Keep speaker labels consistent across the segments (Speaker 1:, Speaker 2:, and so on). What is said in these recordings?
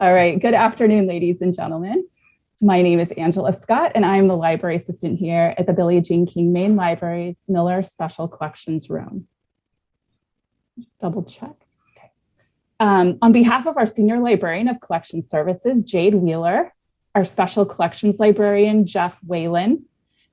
Speaker 1: All right, good afternoon, ladies and gentlemen. My name is Angela Scott, and I'm the library assistant here at the Billie Jean King Main Library's Miller Special Collections Room. Just double check. Okay. Um, on behalf of our Senior Librarian of Collection Services, Jade Wheeler, our Special Collections Librarian, Jeff Whalen,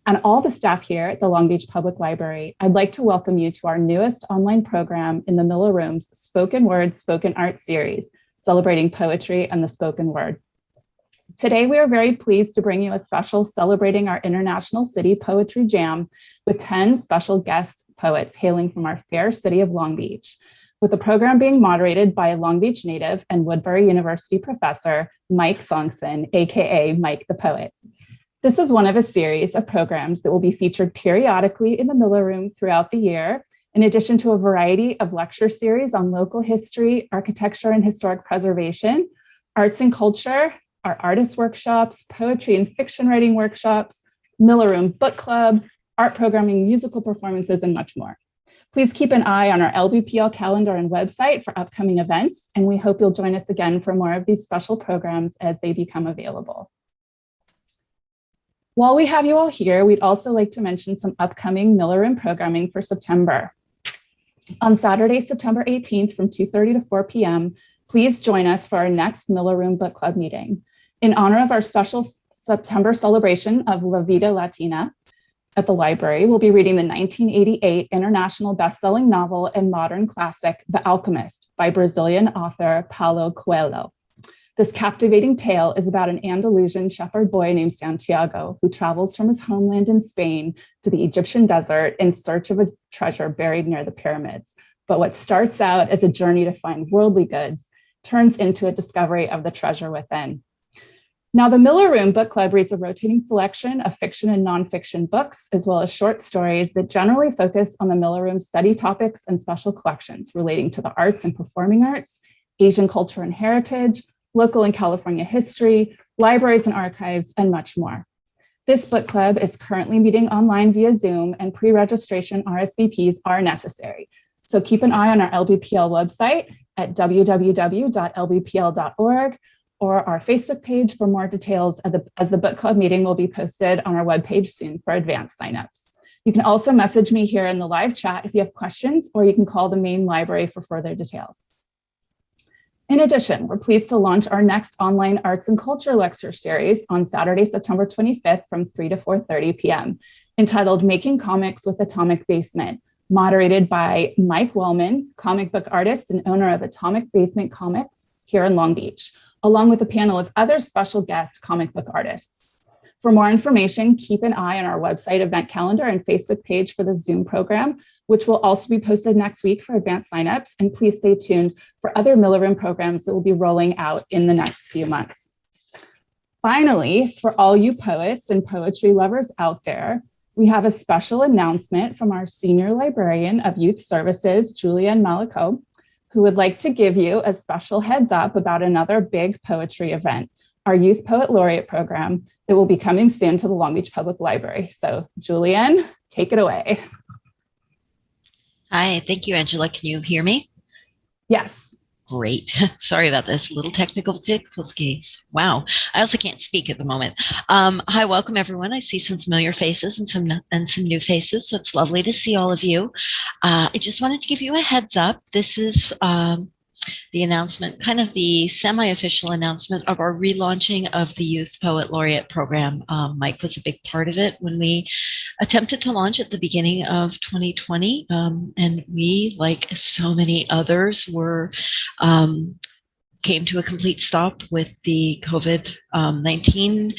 Speaker 1: and all the staff here at the Long Beach Public Library, I'd like to welcome you to our newest online program in the Miller Room's Spoken Word Spoken Art series, celebrating poetry and the spoken word. Today, we are very pleased to bring you a special celebrating our International City Poetry Jam with 10 special guest poets hailing from our fair city of Long Beach, with the program being moderated by a Long Beach native and Woodbury University professor, Mike Sonksen, AKA Mike the Poet. This is one of a series of programs that will be featured periodically in the Miller Room throughout the year, in addition to a variety of lecture series on local history, architecture and historic preservation, arts and culture, our artist workshops, poetry and fiction writing workshops, Miller Room Book Club, art programming, musical performances, and much more. Please keep an eye on our LBPL calendar and website for upcoming events, and we hope you'll join us again for more of these special programs as they become available. While we have you all here, we'd also like to mention some upcoming Miller Room programming for September. On Saturday, September 18th from 2.30 to 4 p.m., please join us for our next Miller Room Book Club meeting. In honor of our special September celebration of La Vida Latina at the library, we'll be reading the 1988 international best-selling novel and modern classic, The Alchemist by Brazilian author Paulo Coelho. This captivating tale is about an Andalusian shepherd boy named Santiago who travels from his homeland in Spain to the Egyptian desert in search of a treasure buried near the pyramids. But what starts out as a journey to find worldly goods turns into a discovery of the treasure within. Now, the Miller Room Book Club reads a rotating selection of fiction and nonfiction books, as well as short stories that generally focus on the Miller Room study topics and special collections relating to the arts and performing arts, Asian culture and heritage, local and California history, libraries and archives, and much more. This book club is currently meeting online via Zoom and pre-registration RSVPs are necessary. So keep an eye on our LBPL website at www.lbpl.org or our Facebook page for more details as the, book club meeting will be posted on our webpage soon for advanced signups. You can also message me here in the live chat if you have questions, or you can call the main library for further details. In addition, we're pleased to launch our next online arts and culture lecture series on Saturday, September 25th from 3 to 4.30 p.m. entitled Making Comics with Atomic Basement, moderated by Mike Wellman, comic book artist and owner of Atomic Basement Comics here in Long Beach, along with a panel of other special guest comic book artists. For more information, keep an eye on our website event calendar and Facebook page for the Zoom program, which will also be posted next week for advanced signups. And please stay tuned for other Miller Room programs that will be rolling out in the next few months. Finally, for all you poets and poetry lovers out there, we have a special announcement from our Senior Librarian of Youth Services, Julianne Malako, who would like to give you a special heads up about another big poetry event our Youth Poet Laureate program that will be coming soon to the Long Beach Public Library. So Julianne, take it away.
Speaker 2: Hi, thank you, Angela. Can you hear me?
Speaker 1: Yes.
Speaker 2: Great. Sorry about this. Little technical difficulties. Wow. I also can't speak at the moment. Um, hi, welcome everyone. I see some familiar faces and some and some new faces, so it's lovely to see all of you. Uh, I just wanted to give you a heads up. This is um, the announcement, kind of the semi-official announcement of our relaunching of the Youth Poet Laureate program. Um, Mike was a big part of it when we attempted to launch at the beginning of 2020. Um, and we, like so many others, were um, came to a complete stop with the COVID-19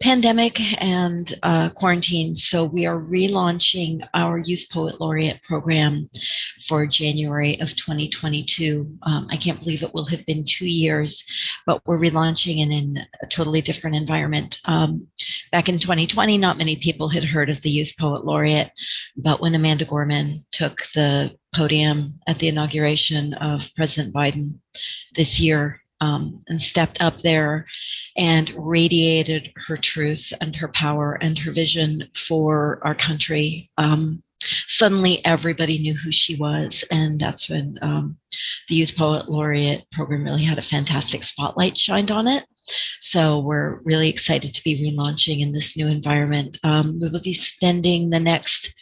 Speaker 2: pandemic and uh, quarantine. So we are relaunching our Youth Poet Laureate program for January of 2022. Um, I can't believe it will have been two years, but we're relaunching it in a totally different environment. Um, back in 2020, not many people had heard of the Youth Poet Laureate, but when Amanda Gorman took the podium at the inauguration of President Biden this year, um, and stepped up there and radiated her truth and her power and her vision for our country. Um, suddenly everybody knew who she was. And that's when um, the Youth Poet Laureate program really had a fantastic spotlight shined on it. So we're really excited to be relaunching in this new environment. Um, we will be spending the next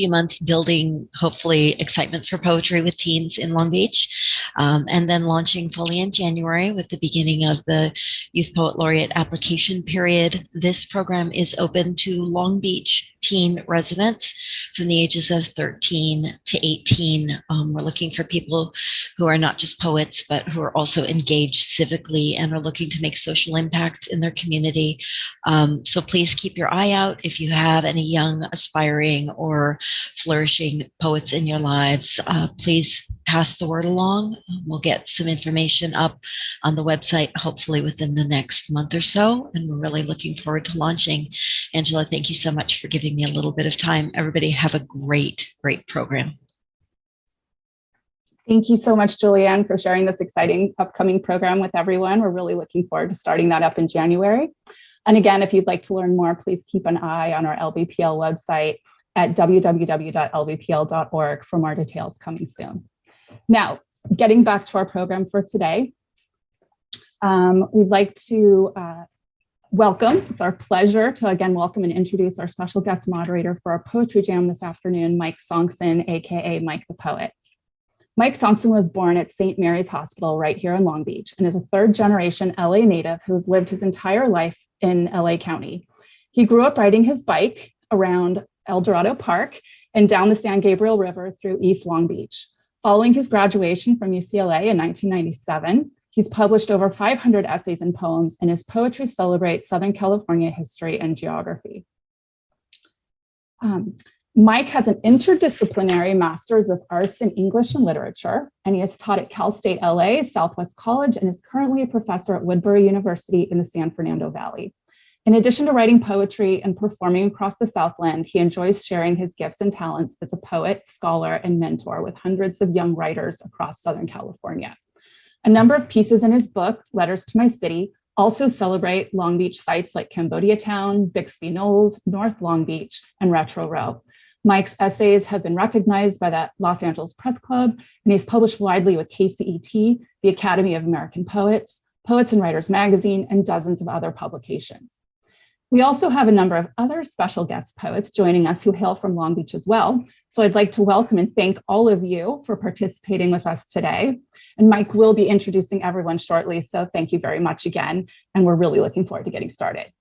Speaker 2: few months building hopefully excitement for poetry with teens in Long Beach, um, and then launching fully in January with the beginning of the Youth Poet Laureate application period. This program is open to Long Beach teen residents from the ages of 13 to 18. Um, we're looking for people who are not just poets, but who are also engaged civically and are looking to make social impact in their community. Um, so please keep your eye out if you have any young, aspiring, or flourishing poets in your lives. Uh, please pass the word along. We'll get some information up on the website, hopefully within the next month or so. And we're really looking forward to launching. Angela, thank you so much for giving me a little bit of time. Everybody have a great, great program.
Speaker 1: Thank you so much, Julianne, for sharing this exciting upcoming program with everyone. We're really looking forward to starting that up in January. And again, if you'd like to learn more, please keep an eye on our LBPL website at www.lbpl.org for more details coming soon. Now, getting back to our program for today, um, we'd like to uh, welcome, it's our pleasure to again welcome and introduce our special guest moderator for our poetry jam this afternoon, Mike Sonksen, AKA Mike the Poet. Mike Sonksen was born at St. Mary's Hospital right here in Long Beach and is a third generation LA native who has lived his entire life in LA County. He grew up riding his bike around El Dorado Park and down the San Gabriel River through East Long Beach. Following his graduation from UCLA in 1997, he's published over 500 essays and poems, and his poetry celebrates Southern California history and geography. Um, Mike has an interdisciplinary Master's of Arts in English and Literature, and he has taught at Cal State LA, Southwest College, and is currently a professor at Woodbury University in the San Fernando Valley. In addition to writing poetry and performing across the Southland, he enjoys sharing his gifts and talents as a poet, scholar, and mentor with hundreds of young writers across Southern California. A number of pieces in his book, Letters to My City, also celebrate Long Beach sites like Cambodia Town, Bixby Knolls, North Long Beach, and Retro Row. Mike's essays have been recognized by the Los Angeles Press Club, and he's published widely with KCET, the Academy of American Poets, Poets and Writers Magazine, and dozens of other publications. We also have a number of other special guest poets joining us who hail from Long Beach as well. So I'd like to welcome and thank all of you for participating with us today. And Mike will be introducing everyone shortly. So thank you very much again. And we're really looking forward to getting started.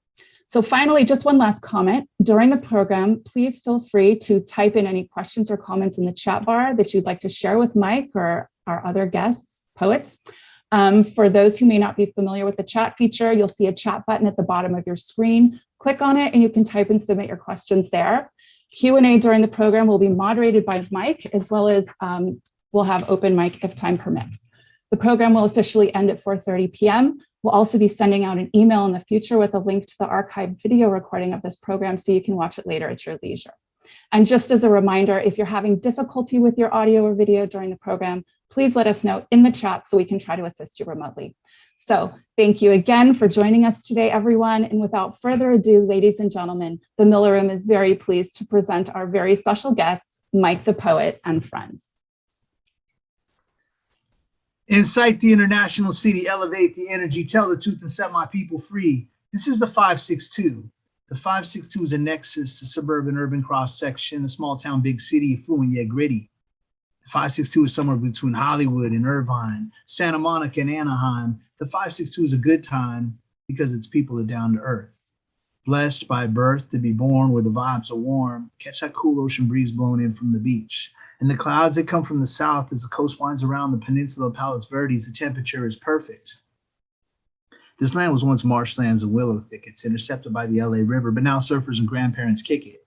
Speaker 1: So finally, just one last comment. During the program, please feel free to type in any questions or comments in the chat bar that you'd like to share with Mike or our other guests, poets. Um, for those who may not be familiar with the chat feature, you'll see a chat button at the bottom of your screen. Click on it and you can type and submit your questions there. Q&A during the program will be moderated by Mike, as well as um, we'll have open mic if time permits. The program will officially end at 4.30 p.m. We'll also be sending out an email in the future with a link to the archived video recording of this program so you can watch it later at your leisure. And just as a reminder, if you're having difficulty with your audio or video during the program, please let us know in the chat so we can try to assist you remotely. So thank you again for joining us today, everyone. And without further ado, ladies and gentlemen, the Miller Room is very pleased to present our very special guests, Mike the Poet and friends.
Speaker 3: Incite the international city, elevate the energy, tell the truth and set my people free. This is the 562. The 562 is a nexus, a suburban urban cross section, a small town, big city, fluent yet gritty. 562 is somewhere between Hollywood and Irvine, Santa Monica and Anaheim. The 562 is a good time because its people are down to earth. Blessed by birth to be born where the vibes are warm, catch that cool ocean breeze blowing in from the beach. And the clouds that come from the south as the coast winds around the peninsula of Palos Verdes, the temperature is perfect. This land was once marshlands and willow thickets intercepted by the LA River, but now surfers and grandparents kick it.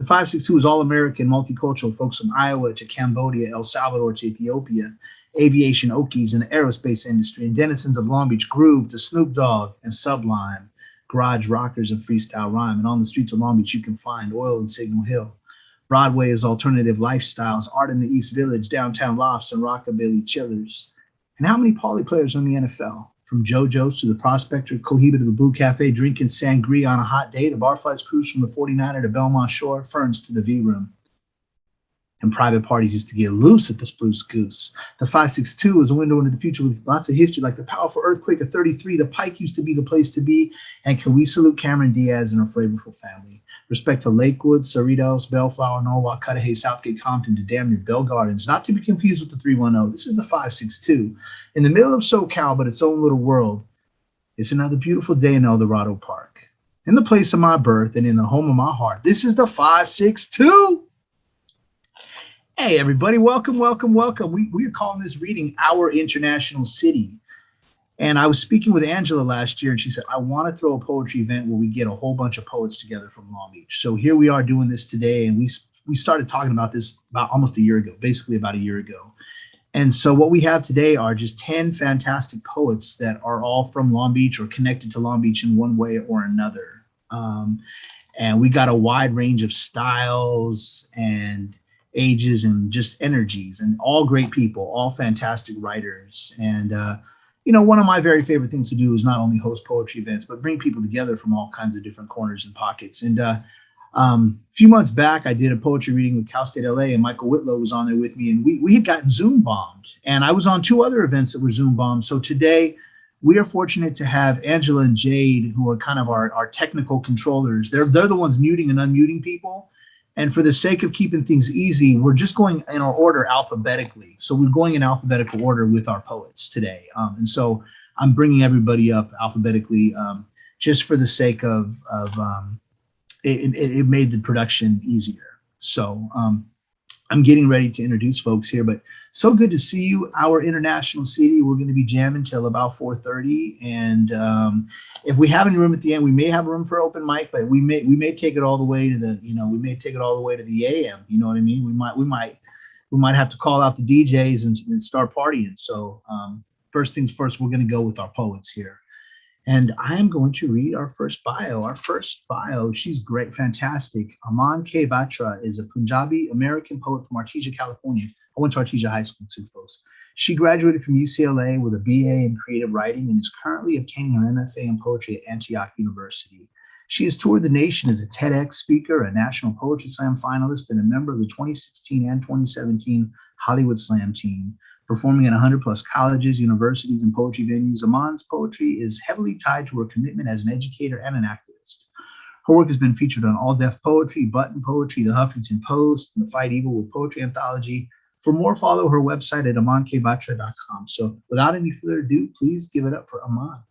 Speaker 3: The 562 is all-American, multicultural, folks from Iowa to Cambodia, El Salvador to Ethiopia, aviation Okies in the aerospace industry, and denizens of Long Beach Groove to Snoop Dogg and Sublime, garage rockers and freestyle rhyme. And on the streets of Long Beach, you can find oil and Signal Hill. Broadway is alternative lifestyles, art in the East Village, downtown lofts, and rockabilly chillers. And how many poly players in the NFL? From JoJo's to the prospector, Cohiba to the Blue Cafe, drinking sangria on a hot day, the Barflies cruise from the 49er to Belmont Shore, Ferns to the V Room. and private parties used to get loose at the Spruce Goose. The 562 is a window into the future with lots of history, like the powerful earthquake of 33. The Pike used to be the place to be. And can we salute Cameron Diaz and her flavorful family? Respect to Lakewood, Cerritos, Bellflower, Norwalk, Cudahy, Southgate, Compton, to damn near Bell Gardens, not to be confused with the 310. This is the 562. In the middle of SoCal, but its own little world, it's another beautiful day in El Dorado Park. In the place of my birth and in the home of my heart, this is the 562. Hey, everybody, welcome, welcome, welcome. We, we are calling this reading Our International City. And I was speaking with Angela last year, and she said, I want to throw a poetry event where we get a whole bunch of poets together from Long Beach. So here we are doing this today, and we, we started talking about this about almost a year ago, basically about a year ago. And so what we have today are just 10 fantastic poets that are all from Long Beach or connected to Long Beach in one way or another. Um, and we got a wide range of styles and ages and just energies and all great people, all fantastic writers. And, uh, you know, one of my very favorite things to do is not only host poetry events, but bring people together from all kinds of different corners and pockets. And uh, um, a few months back, I did a poetry reading with Cal State LA and Michael Whitlow was on there with me and we, we had gotten Zoom bombed and I was on two other events that were Zoom bombed. So today we are fortunate to have Angela and Jade, who are kind of our, our technical controllers. They're, they're the ones muting and unmuting people. And for the sake of keeping things easy, we're just going in our order alphabetically. So we're going in alphabetical order with our poets today. Um, and so I'm bringing everybody up alphabetically um, just for the sake of, of um, it, it, it, made the production easier. So um, I'm getting ready to introduce folks here, but so good to see you. Our international city, we're going to be jamming till about 4:30, and um, if we have any room at the end, we may have room for open mic, but we may we may take it all the way to the you know we may take it all the way to the AM. You know what I mean? We might we might we might have to call out the DJs and, and start partying. So um, first things first, we're going to go with our poets here. And I am going to read our first bio. Our first bio, she's great, fantastic. Aman K. Batra is a Punjabi American poet from Artesia, California. I went to Artesia High School too, folks. She graduated from UCLA with a BA in creative writing and is currently obtaining her MFA in poetry at Antioch University. She has toured the nation as a TEDx speaker, a National Poetry Slam finalist, and a member of the 2016 and 2017 Hollywood Slam team performing at 100 plus colleges, universities, and poetry venues. Aman's poetry is heavily tied to her commitment as an educator and an activist. Her work has been featured on All Def Poetry, Button Poetry, The Huffington Post, and the Fight Evil with Poetry Anthology. For more, follow her website at amankbatra.com. So without any further ado, please give it up for Aman.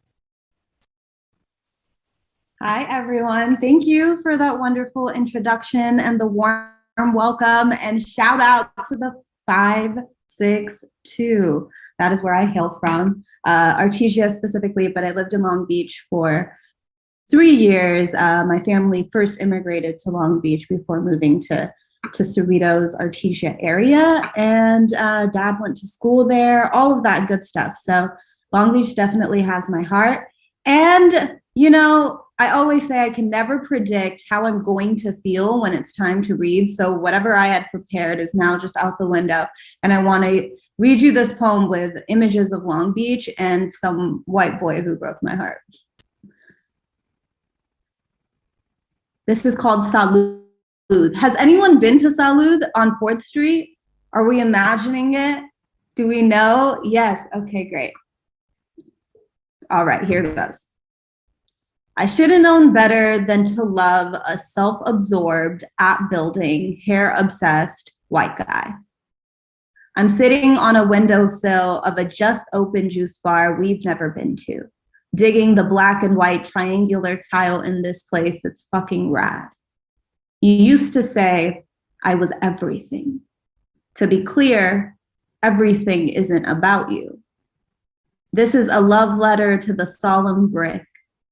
Speaker 4: Hi, everyone. Thank you for that wonderful introduction and the warm welcome and shout out to the five six two. That is where I hail from, uh, Artesia specifically, but I lived in Long Beach for three years. Uh, my family first immigrated to Long Beach before moving to to Cerritos, Artesia area, and uh, dad went to school there, all of that good stuff. So Long Beach definitely has my heart. And, you know, I always say I can never predict how I'm going to feel when it's time to read. So whatever I had prepared is now just out the window. And I want to read you this poem with images of Long Beach and some white boy who broke my heart. This is called Salud. Has anyone been to Salud on 4th Street? Are we imagining it? Do we know? Yes. Okay, great. All right, here it goes. I should have known better than to love a self-absorbed, app-building, hair-obsessed white guy. I'm sitting on a windowsill of a just open juice bar we've never been to, digging the black and white triangular tile in this place that's fucking rad. You used to say I was everything. To be clear, everything isn't about you. This is a love letter to the solemn brick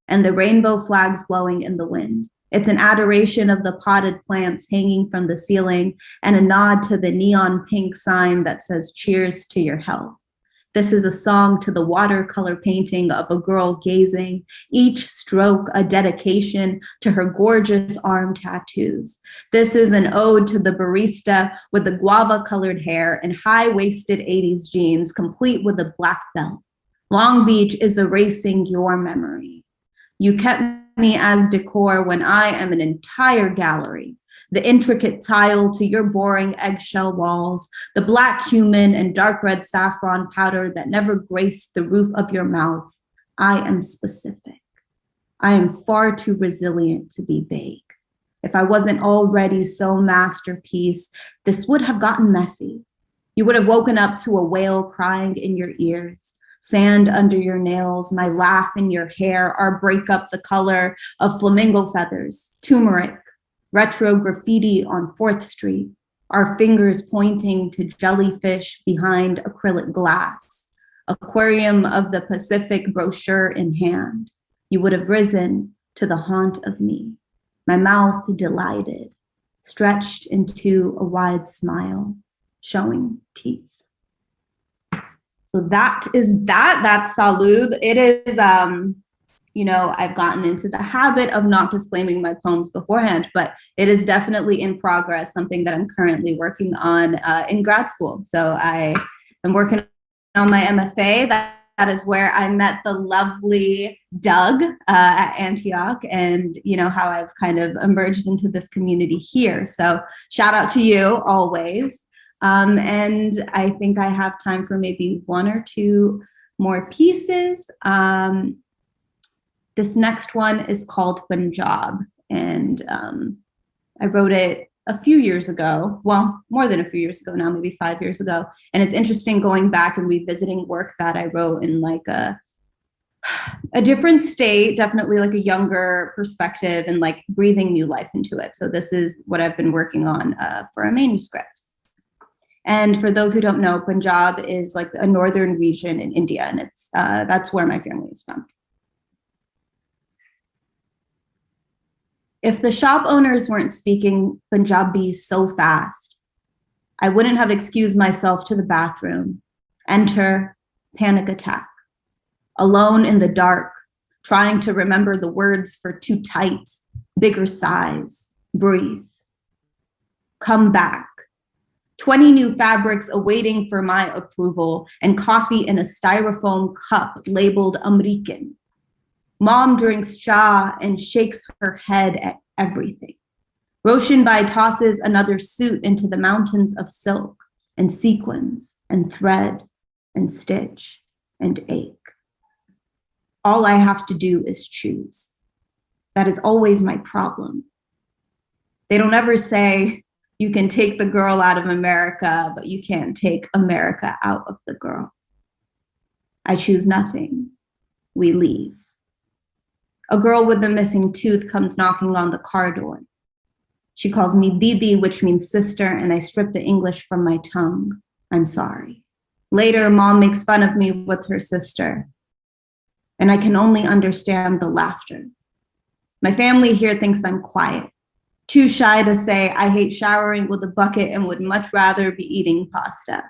Speaker 4: and the rainbow flags blowing in the wind. It's an adoration of the potted plants hanging from the ceiling and a nod to the neon pink sign that says cheers to your health. This is a song to the watercolor painting of a girl gazing, each stroke a dedication to her gorgeous arm tattoos. This is an ode to the barista with the guava colored hair and high-waisted 80s jeans, complete with a black belt. Long Beach is erasing your memory. You kept me as decor when I am an entire gallery. The intricate tile to your boring eggshell walls, the black cumin and dark red saffron powder that never graced the roof of your mouth. I am specific. I am far too resilient to be vague. If I wasn't already so masterpiece, this would have gotten messy. You would have woken up to a whale crying in your ears, sand under your nails, my laugh in your hair, our breakup the color of flamingo feathers, turmeric, retro graffiti on 4th Street, our fingers pointing to jellyfish behind acrylic glass, aquarium of the Pacific brochure in hand. You would have risen to the haunt of me, my mouth delighted, stretched into a wide smile, showing teeth. So that is that, that's Salud. It is, um, you know, I've gotten into the habit of not disclaiming my poems beforehand, but it is definitely in progress, something that I'm currently working on uh, in grad school. So I am working on my MFA. That, that is where I met the lovely Doug uh, at Antioch and, you know, how I've kind of emerged into this community here. So shout out to you always. Um, and I think I have time for maybe one or two more pieces. Um, this next one is called Punjab, and um, I wrote it a few years ago, well, more than a few years ago now, maybe five years ago. And it's interesting going back and revisiting work that I wrote in like a, a different state, definitely like a younger perspective and like breathing new life into it. So this is what I've been working on uh, for a manuscript. And for those who don't know, Punjab is like a northern region in India, and it's uh, that's where my family is from. If the shop owners weren't speaking Punjabi so fast, I wouldn't have excused myself to the bathroom. Enter panic attack. Alone in the dark, trying to remember the words for too tight, bigger size, breathe. Come back 20 new fabrics awaiting for my approval, and coffee in a styrofoam cup labeled American. Mom drinks cha and shakes her head at everything. Roshanbai tosses another suit into the mountains of silk and sequins and thread and stitch and ache. All I have to do is choose. That is always my problem. They don't ever say, you can take the girl out of America, but you can't take America out of the girl. I choose nothing. We leave. A girl with a missing tooth comes knocking on the car door. She calls me Didi, which means sister, and I strip the English from my tongue. I'm sorry. Later, mom makes fun of me with her sister, and I can only understand the laughter. My family here thinks I'm quiet, too shy to say I hate showering with a bucket and would much rather be eating pasta.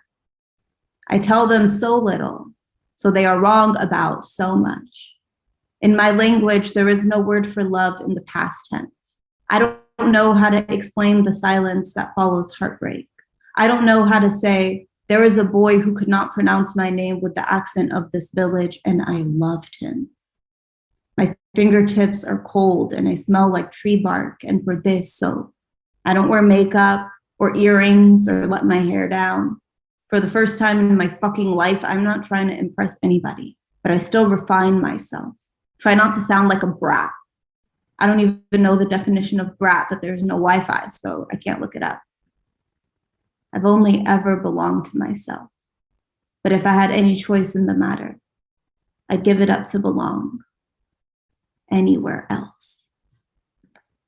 Speaker 4: I tell them so little, so they are wrong about so much. In my language, there is no word for love in the past tense. I don't know how to explain the silence that follows heartbreak. I don't know how to say, there is a boy who could not pronounce my name with the accent of this village, and I loved him. My fingertips are cold and I smell like tree bark and for this so I don't wear makeup or earrings or let my hair down. For the first time in my fucking life, I'm not trying to impress anybody, but I still refine myself. Try not to sound like a brat. I don't even know the definition of brat, but there's no Wi-Fi, so I can't look it up. I've only ever belonged to myself. But if I had any choice in the matter, I'd give it up to belong anywhere else.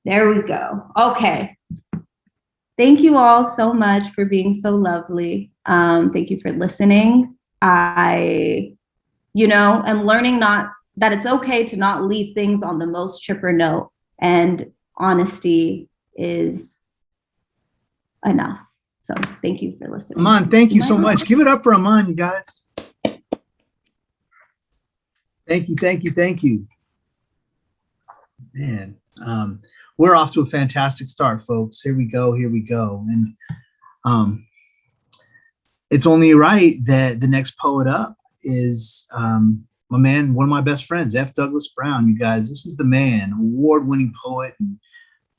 Speaker 4: There we go. Okay. Thank you all so much for being so lovely. Um, thank you for listening. I, you know, am learning not that it's okay to not leave things on the most chipper note and honesty is enough. So thank you for listening.
Speaker 3: Aman, thank you so much. Give it up for Aman, you guys. Thank you, thank you, thank you. Man, um, we're off to a fantastic start, folks. Here we go, here we go. And um, it's only right that the next poet up is um, my man, one of my best friends, F. Douglas Brown. You guys, this is the man, award-winning poet and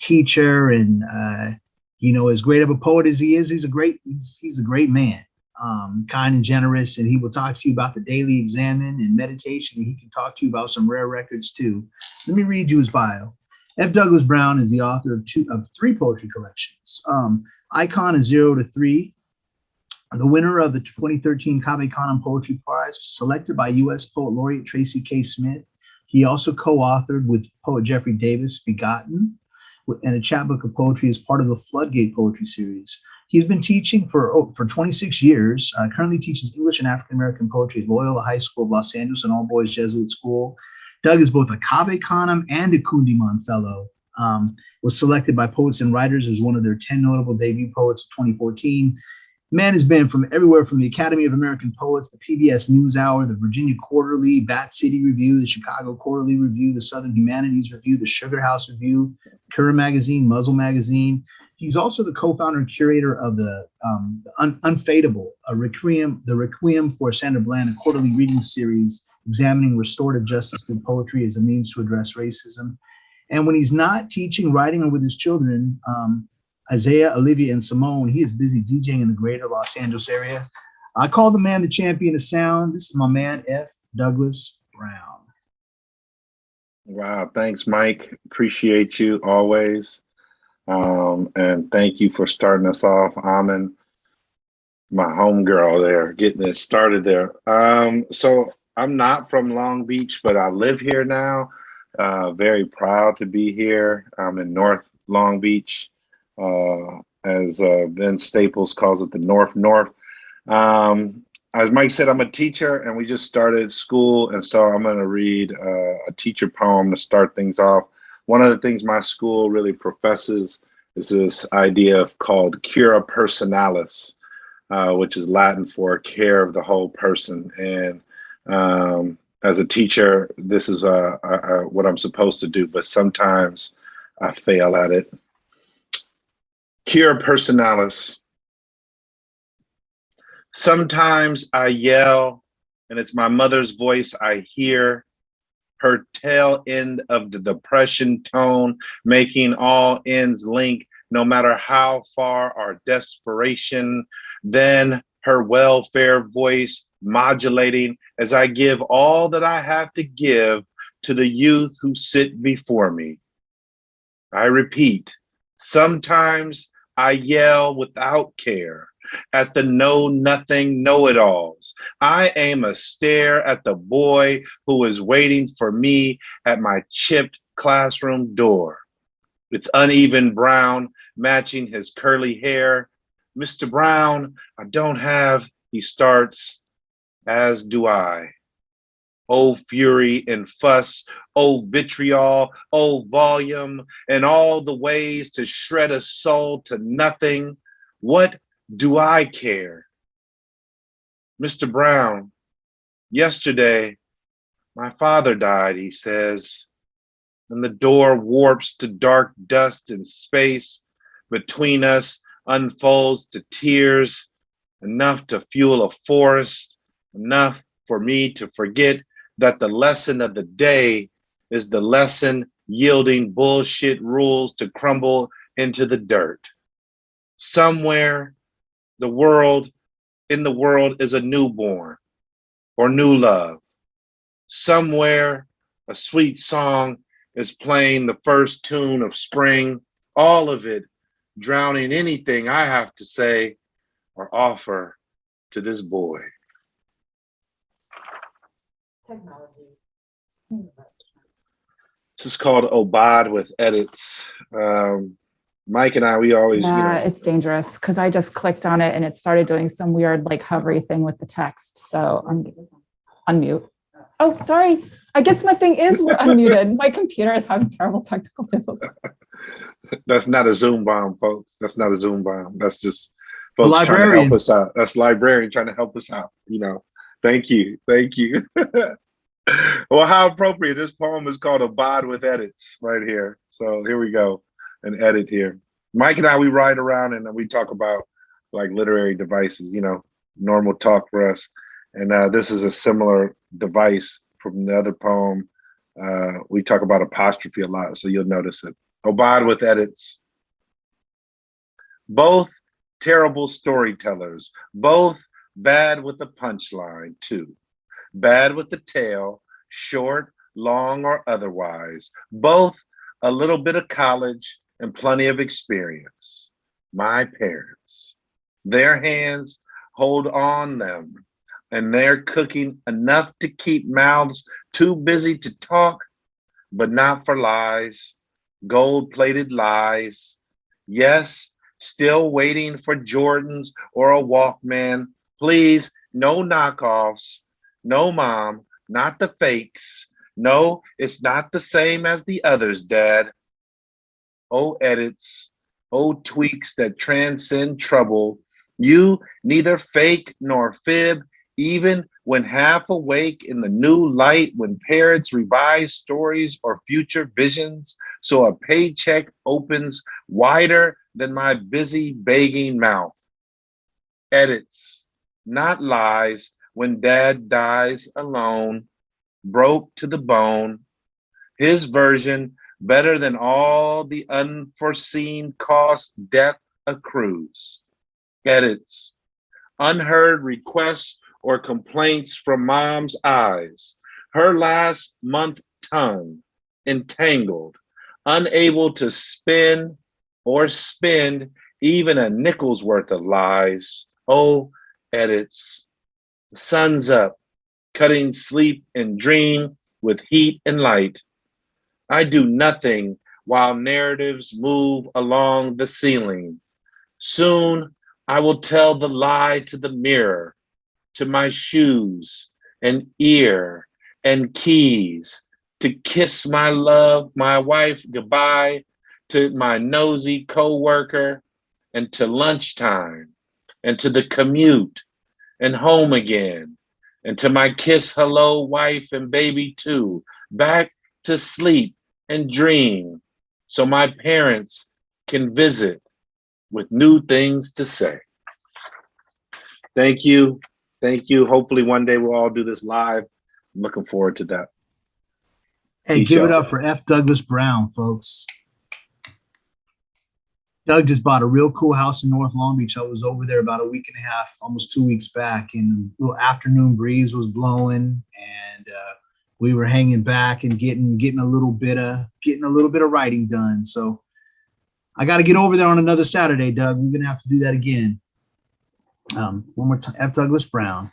Speaker 3: teacher and uh, you know as great of a poet as he is he's a great he's, he's a great man um, kind and generous and he will talk to you about the daily examine and meditation and he can talk to you about some rare records too let me read you his bio f douglas brown is the author of two of three poetry collections um, icon is zero to three the winner of the 2013 Cave Canem Poetry Prize, selected by U.S. Poet Laureate Tracy K. Smith. He also co-authored with poet Geffrey Davis, Begotten, and a chapbook of poetry as part of the Floodgate Poetry Series. He's been teaching for, oh, for 26 years, uh, currently teaches English and African-American poetry at Loyola High School of Los Angeles, an all-boys Jesuit school. Doug is both a Cave Canem and a Kundiman Fellow. Um, was selected by Poets and Writers as one of their 10 notable debut poets of 2014 Man has been from everywhere from the Academy of American Poets, the PBS NewsHour, the Virginia Quarterly, Bat City Review, the Chicago Quarterly Review, the Southern Humanities Review, the Sugar House Review, Current Magazine, Muzzle Magazine. He's also the co-founder and curator of the um, Un Unfadable, a requiem, the Requiem for Sandra Bland, a quarterly reading series examining restorative justice through poetry as a means to address racism. And when he's not teaching, writing, or with his children, um, Isaiah, Olivia, and Simone. He is busy DJing in the greater Los Angeles area. I call the man the champion of sound. This is my man, F. Douglas Brown.
Speaker 5: Wow, thanks, Mike. Appreciate you always. Um, and thank you for starting us off. Amin, my homegirl there, getting it started there. Um, so I'm not from Long Beach, but I live here now. Uh, very proud to be here. I'm in North Long Beach as uh, Vince Staples calls it, the North North. Um, as Mike said, I'm a teacher and we just started school. And so I'm going to read uh, a teacher poem to start things off. One of the things my school really professes is this idea of called cura personalis, uh, which is Latin for care of the whole person. And um, as a teacher, this is uh, uh, what I'm supposed to do, but sometimes I fail at it. Cura personalis. Sometimes I yell and it's my mother's voice I hear, her tail end of the depression tone, making all ends link no matter how far our desperation, then her welfare voice modulating as I give all that I have to give to the youth who sit before me. I repeat, sometimes I yell without care at the know nothing know it alls. I aim a stare at the boy who is waiting for me at my chipped classroom door. It's uneven brown, matching his curly hair. Mr. Brown, I don't have, he starts, as do I. Oh, fury and fuss, oh, vitriol, oh, volume, and all the ways to shred a soul to nothing. What do I care? Mr. Brown, yesterday, my father died, he says, and the door warps to dark dust and space between us unfolds to tears, enough to fuel a forest, enough for me to forget that the lesson of the day is the lesson yielding bullshit rules to crumble into the dirt. Somewhere the world, in the world is a newborn or new love. Somewhere a sweet song is playing the first tune of spring, all of it drowning anything I have to say or offer to this boy technology. This is called Obad with edits. Um, Mike and I, we always,
Speaker 1: yeah,
Speaker 5: you know,
Speaker 1: it's dangerous because I just clicked on it and it started doing some weird like hovery thing with the text. So I'm unmute. Oh, sorry. I guess my thing is we're unmuted. My computer is having terrible technical difficulties.
Speaker 5: That's not a Zoom bomb, folks. That's not a Zoom bomb. That's just folks trying to help us out. That's librarian trying to help us out. You know, Thank you. Thank you. well, how appropriate. This poem is called Abide with Edits right here. So here we go, an edit here. Mike and I, we ride around and we talk about like literary devices, you know, normal talk for us. And uh, this is a similar device from the other poem. Uh, we talk about apostrophe a lot, so you'll notice it. Obad with edits. Both terrible storytellers, both bad with the punchline, too. Bad with the tail, short, long, or otherwise. Both a little bit of college and plenty of experience. My parents, their hands hold on them, and they're cooking enough to keep mouths too busy to talk, but not for lies, gold plated lies. Yes, still waiting for Jordans or a Walkman. Please, no knockoffs. No, mom, not the fakes. No, it's not the same as the others, dad. Oh, edits. Oh, tweaks that transcend trouble. You neither fake nor fib, even when half awake in the new light, when parents revise stories or future visions, so a paycheck opens wider than my busy begging mouth. Edits, not lies, when dad dies alone, broke to the bone. His version better than all the unforeseen cost death accrues. Edits, unheard requests or complaints from mom's eyes, her last month tongue entangled, unable to spin or spend even a nickel's worth of lies. Oh, edits, sun's up, cutting sleep and dream with heat and light. I do nothing while narratives move along the ceiling. Soon I will tell the lie to the mirror, to my shoes and ear and keys, to kiss my love, my wife goodbye, to my nosy coworker, and to lunchtime, and to the commute, and home again, and to my kiss hello wife and baby too, back to sleep and dream, so my parents can visit with new things to say. Thank you. Thank you. Hopefully one day we'll all do this live. I'm looking forward to that.
Speaker 3: Hey,
Speaker 5: Peace
Speaker 3: give it up for F. Douglas Brown, folks. Doug just bought a real cool house in North Long Beach. I was over there about a week and a half, almost two weeks back, and a little afternoon breeze was blowing, and uh, we were hanging back and getting getting a little bit of getting a little bit of writing done. So I got to get over there on another Saturday, Doug. We're gonna have to do that again. Um, one more time, F. Douglas Brown.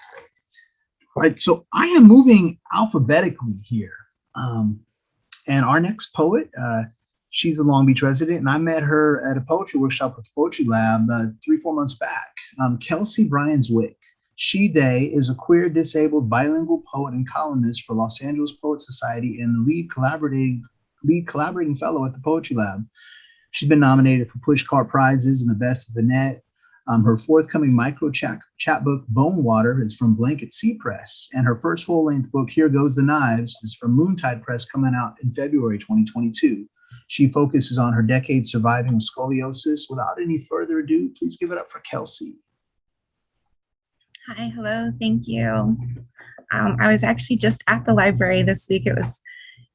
Speaker 3: All right, so I am moving alphabetically here. Um, and our next poet, uh, she's a Long Beach resident, and I met her at a poetry workshop with Poetry Lab uh, three, four months back. Um, Kelsey Bryan-Zwick. She Day is a queer, disabled, bilingual poet and columnist for Los Angeles Poet Society and the lead collaborating lead collaborating fellow at the Poetry Lab. She's been nominated for Pushcart prizes and the Best of the Net. Um, her forthcoming micro chat, chat book, Bone Water, is from Blanket Sea Press. And her first full length book, Here Goes the Knives, is from Moontide Press, coming out in February 2022. She focuses on her decade surviving scoliosis. Without any further ado, please give it up for Kelsey.
Speaker 6: Hi, hello, thank you. Um, I was actually just at the library this week. It was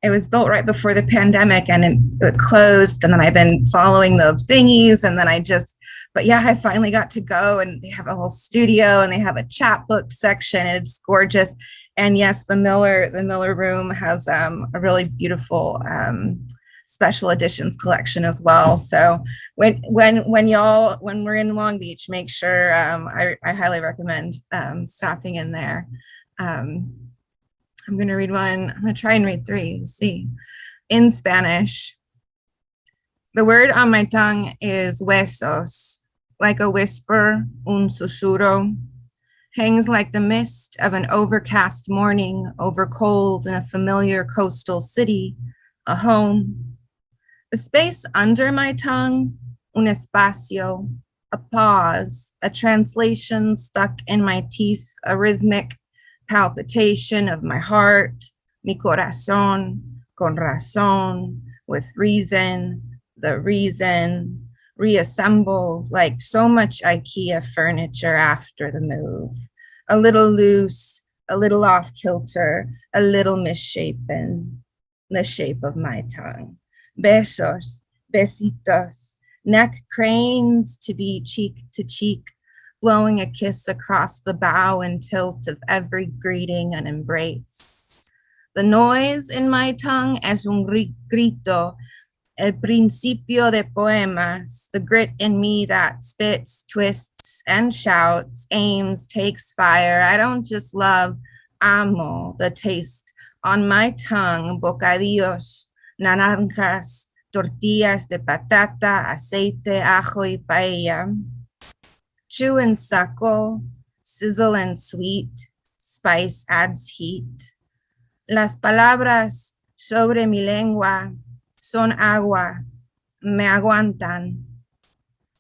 Speaker 6: it was built right before the pandemic and it, it closed and then I've been following the thingies and then I just but yeah, I finally got to go and they have a whole studio and they have a chapbook section. It's gorgeous. And yes, the Miller the Miller room has um, a really beautiful um, special editions collection as well. So when when when y'all when we're in Long Beach, make sure um, I, I highly recommend um, stopping in there. Um, I'm gonna read one. I'm gonna try and read three. Let's see, in Spanish. The word on my tongue is huesos, like a whisper, un susurro, hangs like the mist of an overcast morning over cold in a familiar coastal city, a home. The space under my tongue, un espacio, a pause, a translation stuck in my teeth, a rhythmic palpitation of my heart, mi corazón, con razón, with reason, the reason, reassembled like so much IKEA furniture after the move. A little loose, a little off kilter, a little misshapen, the shape of my tongue. Besos, besitos, neck cranes to be cheek to cheek, blowing a kiss across the bow and tilt of every greeting and embrace. The noise in my tongue es un gri- grito, el principio de poemas, the grit in me that spits, twists, and shouts, aims, takes fire. I don't just love, amo the taste on my tongue, bocadillos, naranjas, tortillas de patata, aceite, ajo y paella. Chew and suckle, sizzle and sweet, spice adds heat. Las palabras sobre mi lengua son agua, me aguantan.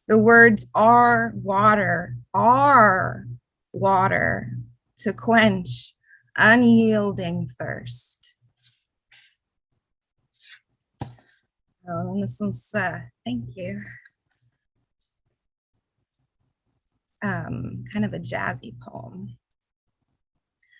Speaker 6: The words are water, are water to quench unyielding thirst. Oh, this uh, thank you. Um, kind of a jazzy poem.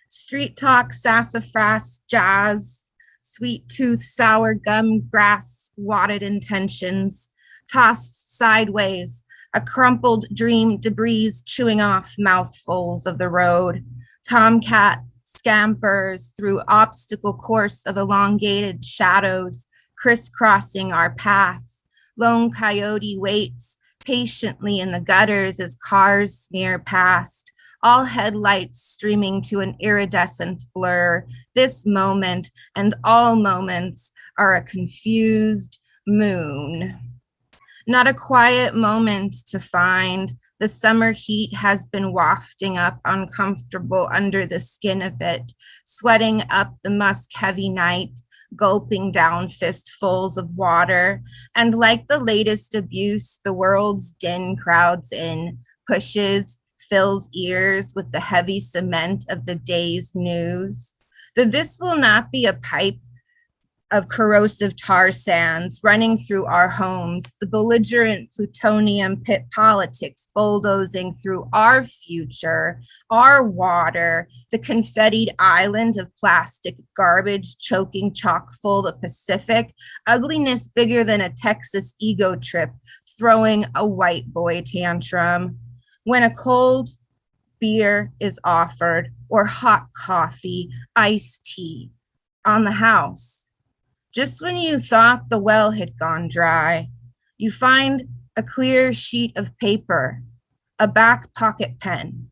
Speaker 6: Street talk, sassafras, jazz, sweet tooth, sour gum, grass, wadded intentions, tossed sideways, a crumpled dream debris chewing off mouthfuls of the road. Tomcat scampers through obstacle course of elongated shadows, crisscrossing our path. Lone coyote waits patiently in the gutters as cars smear past, all headlights streaming to an iridescent blur. This moment and all moments are a confused moon. Not a quiet moment to find. The summer heat has been wafting up uncomfortable under the skin of it, sweating up the musk heavy night, gulping down fistfuls of water. And like the latest abuse, the world's din crowds in, pushes, fills ears with the heavy cement of the day's news. That this will not be a pipe of corrosive tar sands running through our homes, the belligerent plutonium pit politics bulldozing through our future, our water, the confettied island of plastic garbage choking chock full the Pacific, ugliness bigger than a Texas ego trip, throwing a white boy tantrum. When a cold beer is offered, or hot coffee, iced tea on the house, just when you thought the well had gone dry, you find a clear sheet of paper, a back pocket pen.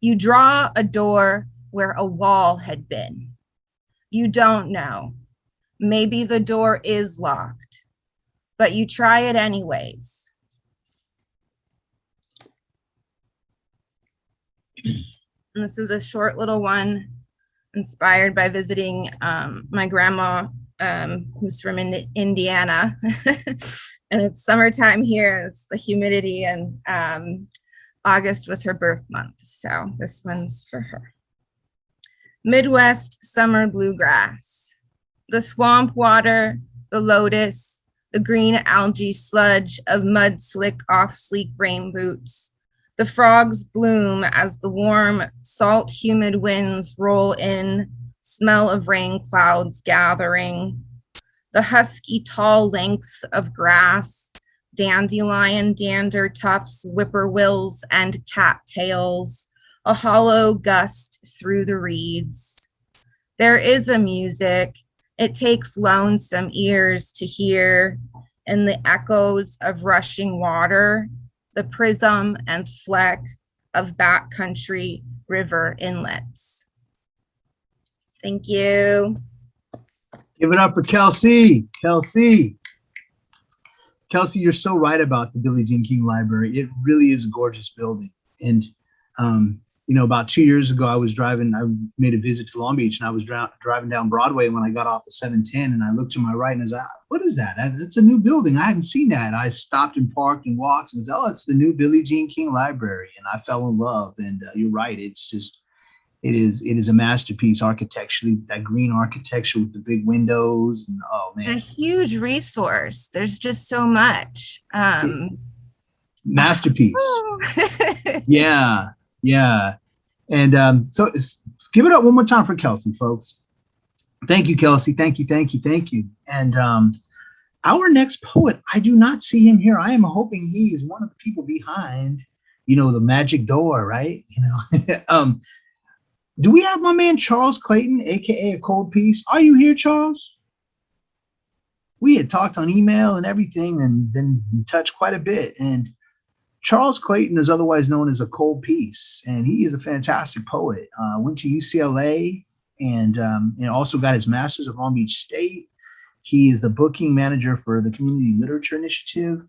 Speaker 6: You draw a door where a wall had been. You don't know. Maybe the door is locked, but you try it anyways. And this is a short little one inspired by visiting um, my grandma um, who's from Indi- Indiana. and it's summertime here, it's the humidity, and um, August was her birth month. So this one's for her. Midwest summer bluegrass. The swamp water, the lotus, the green algae sludge of mud slick off sleek rain boots. The frogs bloom as the warm, salt, humid winds roll in smell of rain clouds gathering, the husky tall lengths of grass, dandelion, dander tufts, whippoorwills, and cattails, a hollow gust through the reeds. There is a music, it takes lonesome ears to hear in the echoes of rushing water, the prism and fleck of backcountry river inlets. Thank you.
Speaker 3: Give it up for Kelsey. Kelsey. Kelsey, you're so right about the Billie Jean King Library. It really is a gorgeous building. And, um, you know, about two years ago, I was driving, I made a visit to Long Beach and I was dri- driving down Broadway when I got off the 710 and I looked to my right and I was like, what is that? That's a new building. I hadn't seen that. I stopped and parked and walked and was, oh, it's the new Billie Jean King Library. And I fell in love. And uh, you're right. It's just, it is it is a masterpiece architecturally that green architecture with the big windows and oh man.
Speaker 6: A huge resource. There's just so much. Um,
Speaker 3: masterpiece yeah yeah and um so it's, give it up one more time for kelsey folks thank you kelsey thank you thank you thank you and um our next poet, I do not see him here. I am hoping he is one of the people behind, you know, the magic door, right? You know, um, do we have my man Charles Clayton, aka a cold piece? Are you here, Charles? We had talked on email and everything and been in touch quite a bit. And Charles Clayton is otherwise known as a cold piece, and he is a fantastic poet. Uh, went to UCLA and, um, and also got his master's at Long Beach State. He is the booking manager for the Community Literature Initiative.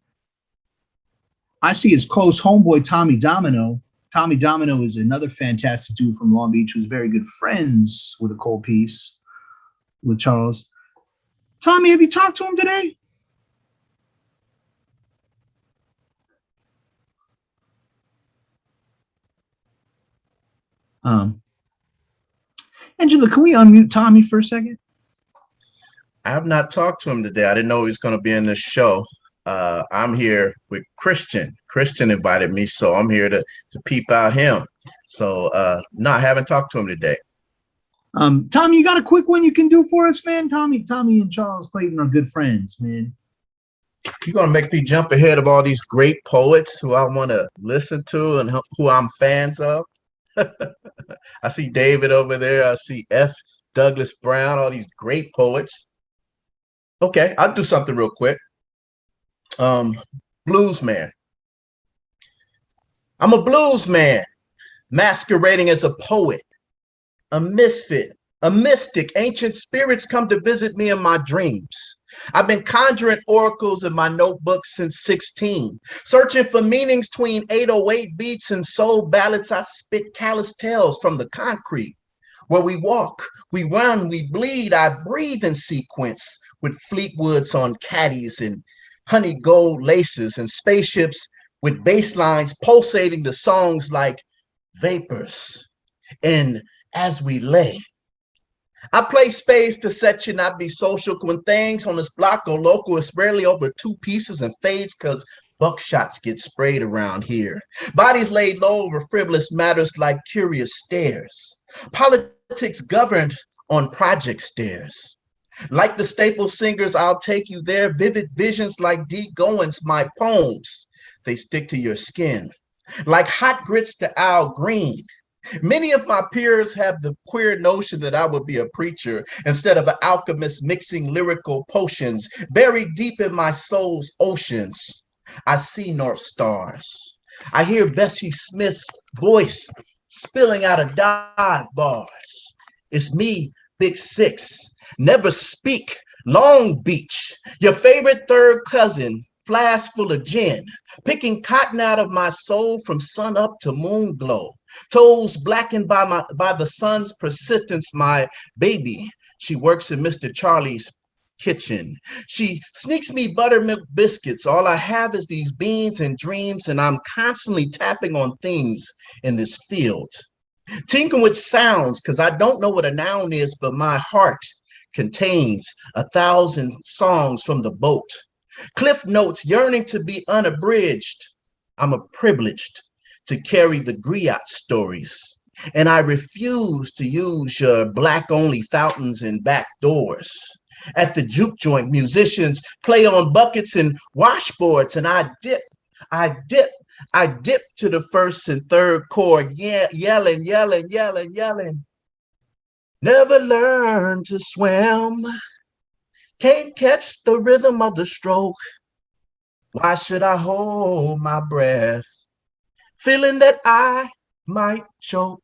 Speaker 3: I see his close homeboy, Tommy Domino. Tommy Domino is another fantastic dude from Long Beach who's very good friends with a cold piece with Charles. Tommy, have you talked to him today? Um, Angela, can we unmute Tommy for a second?
Speaker 7: I have not talked to him today. I didn't know he was going to be in this show. Uh, I'm here with Christian. Christian invited me, so I'm here to to peep out him. So uh, no, I haven't talked to him today.
Speaker 3: Um, Tommy, you got a quick one you can do for us, man? Tommy, Tommy and Charles Clayton are good friends, man.
Speaker 7: You're going to make me jump ahead of all these great poets who I want to listen to and who I'm fans of. I see David over there. I see F. Douglas Brown, all these great poets. Okay, I'll do something real quick. Um, blues man. I'm a blues man, masquerading as a poet, a misfit, a mystic. Ancient spirits come to visit me in my dreams. I've been conjuring oracles in my notebook since 16, searching for meanings between 808 beats and soul ballads. I spit callous tales from the concrete. Where we walk, we run, we bleed, I breathe in sequence with Fleetwoods on caddies and honey gold laces and spaceships with bass lines pulsating to songs like Vapors and As We Lay. I play space to set you not be social when things on this block go local. It's rarely over two pieces and fades because buckshots get sprayed around here. Bodies laid low over frivolous matters like curious stares. Politics governed on project stairs. Like the staple singers, I'll take you there. Vivid visions like D. Goines, my poems, they stick to your skin. Like hot grits to Al Green, Many of my peers have the queer notion that I would be a preacher instead of an alchemist mixing lyrical potions buried deep in my soul's oceans. I see North Stars. I hear Bessie Smith's voice spilling out of dive bars. It's me, Big Six. Never speak, Long Beach. Your favorite third cousin, flask full of gin, picking cotton out of my soul from sun up to moon glow. Toes blackened by my by the sun's persistence, my baby. She works in Mr. Charlie's kitchen. She sneaks me buttermilk biscuits. All I have is these beans and dreams, and I'm constantly tapping on things in this field. Tinkering with sounds, because I don't know what a noun is, but my heart contains a thousand songs from the boat. Cliff notes yearning to be unabridged. I'm a privileged to carry the griot stories. And I refuse to use your black only fountains and back doors. At the juke joint, musicians play on buckets and washboards, and I dip, I dip, I dip to the first and third chord, yeah, yelling, yelling, yelling, yelling. Never learn to swim. Can't catch the rhythm of the stroke. Why should I hold my breath? feeling that I might choke.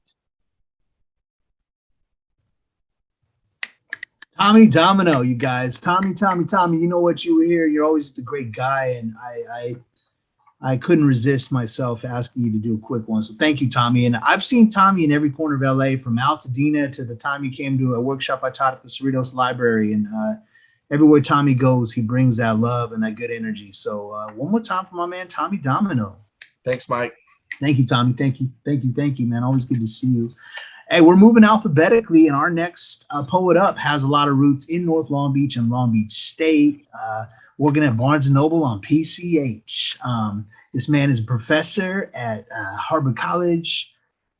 Speaker 3: Tommy Domino, you guys. Tommy, Tommy, Tommy, you know what you were here. You're always the great guy. And I, I I couldn't resist myself asking you to do a quick one. So thank you, Tommy. And I've seen Tommy in every corner of LA from Altadena to the time you came to a workshop I taught at the Cerritos Library. And uh, everywhere Tommy goes, he brings that love and that good energy. So uh, one more time for my man, Tommy Domino.
Speaker 7: Thanks, Mike.
Speaker 3: Thank you, Tommy. Thank you. Thank you. Thank you, man. Always good to see you. Hey, we're moving alphabetically, and our next uh, poet up has a lot of roots in North Long Beach and Long Beach State. Uh, working at Barnes & Noble on PCH. Um, this man is a professor at uh, Harbor College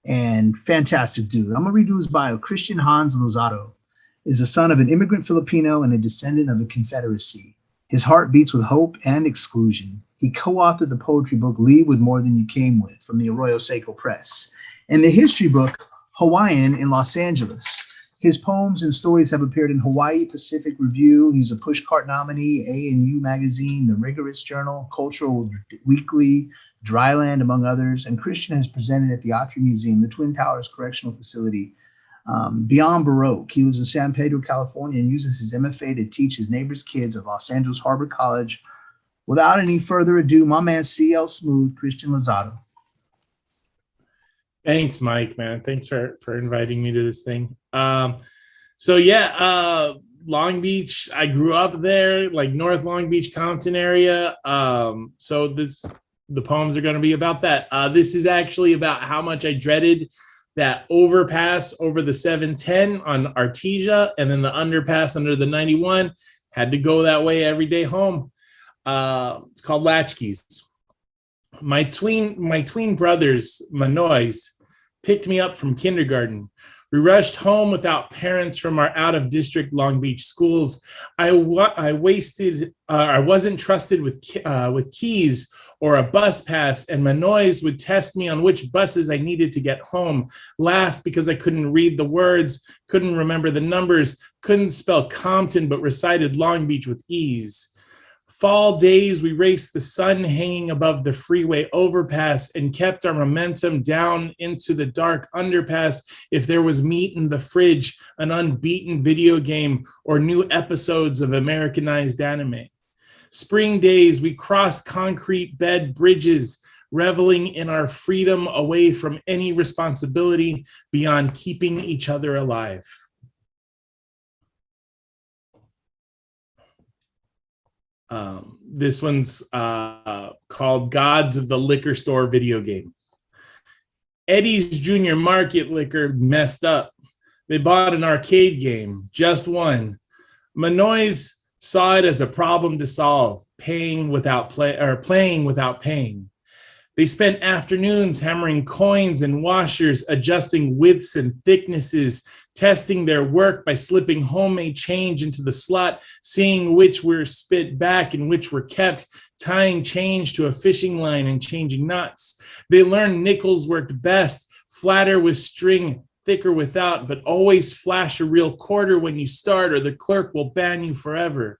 Speaker 3: and fantastic dude. I'm gonna redo his bio. Christian Hans Lozada is the son of an immigrant Filipino and a descendant of the Confederacy. His heart beats with hope and exclusion. He co-authored the poetry book Leave with More Than You Came With from the Arroyo Seco Press and the history book Hawaiian in Los Angeles. His poems and stories have appeared in Hawaii Pacific Review. He's a Pushcart nominee, A&U Magazine, The Rigorous Journal, Cultural Weekly, Dryland, among others. And Christian has presented at the Autry Museum, the Twin Towers Correctional Facility, um, Beyond Baroque. He lives in San Pedro, California, and uses his MFA to teach his neighbors' kids at Los Angeles Harbor College. Without any further ado, my man CL Smooth, Christian Lozada.
Speaker 8: Thanks, Mike, man. Thanks for for inviting me to this thing. Um, so yeah, uh, Long Beach. I grew up there, like North Long Beach, Compton area. Um, so this the poems are going to be about that. Uh, this is actually about how much I dreaded that overpass over the 710 on Artesia, and then the underpass under the 91. Had to go that way every day home. Uh, it's called Latchkeys my tween my tween brothers manoys picked me up from kindergarten we rushed home without parents from our out of district long beach schools. I wa- i wasted uh, i wasn't trusted with uh, with keys or a bus pass and manoys would test me on which buses i needed to get home. Laugh because i couldn't read the words couldn't remember the numbers couldn't spell compton but recited long beach with ease Fall days, we raced the sun hanging above the freeway overpass and kept our momentum down into the dark underpass. If there was meat in the fridge, an unbeaten video game, or new episodes of Americanized anime. Spring days, we crossed concrete bed bridges, reveling in our freedom away from any responsibility beyond keeping each other alive. Um, this one's uh, called Gods of the Liquor Store video game. Eddie's Junior Market Liquor messed up. They bought an arcade game, just one. Manoys saw it as a problem to solve, paying without play or playing without paying. They spent afternoons hammering coins and washers, adjusting widths and thicknesses, testing their work by slipping homemade change into the slot, seeing which were spit back and which were kept, tying change to a fishing line and changing knots. They learned nickels worked best, flatter with string, thicker without, but always flash a real quarter when you start or the clerk will ban you forever.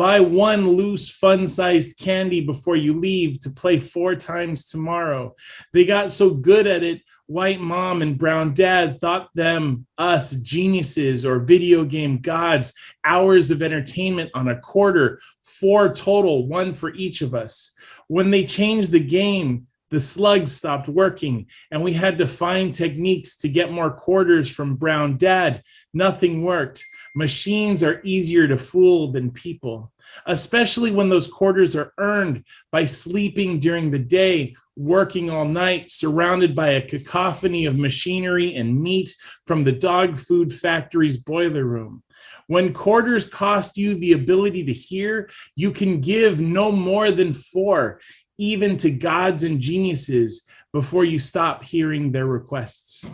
Speaker 8: Buy one loose, fun sized candy before you leave to play four times tomorrow. They got so good at it, white mom and brown dad thought them, us, geniuses or video game gods, hours of entertainment on a quarter, four total, one for each of us. When they changed the game, the slugs stopped working and we had to find techniques to get more quarters from brown dad. Nothing worked. Machines are easier to fool than people, especially when those quarters are earned by sleeping during the day, working all night, surrounded by a cacophony of machinery and meat from the dog food factory's boiler room. When quarters cost you the ability to hear, you can give no more than four, even to gods and geniuses, before you stop hearing their requests.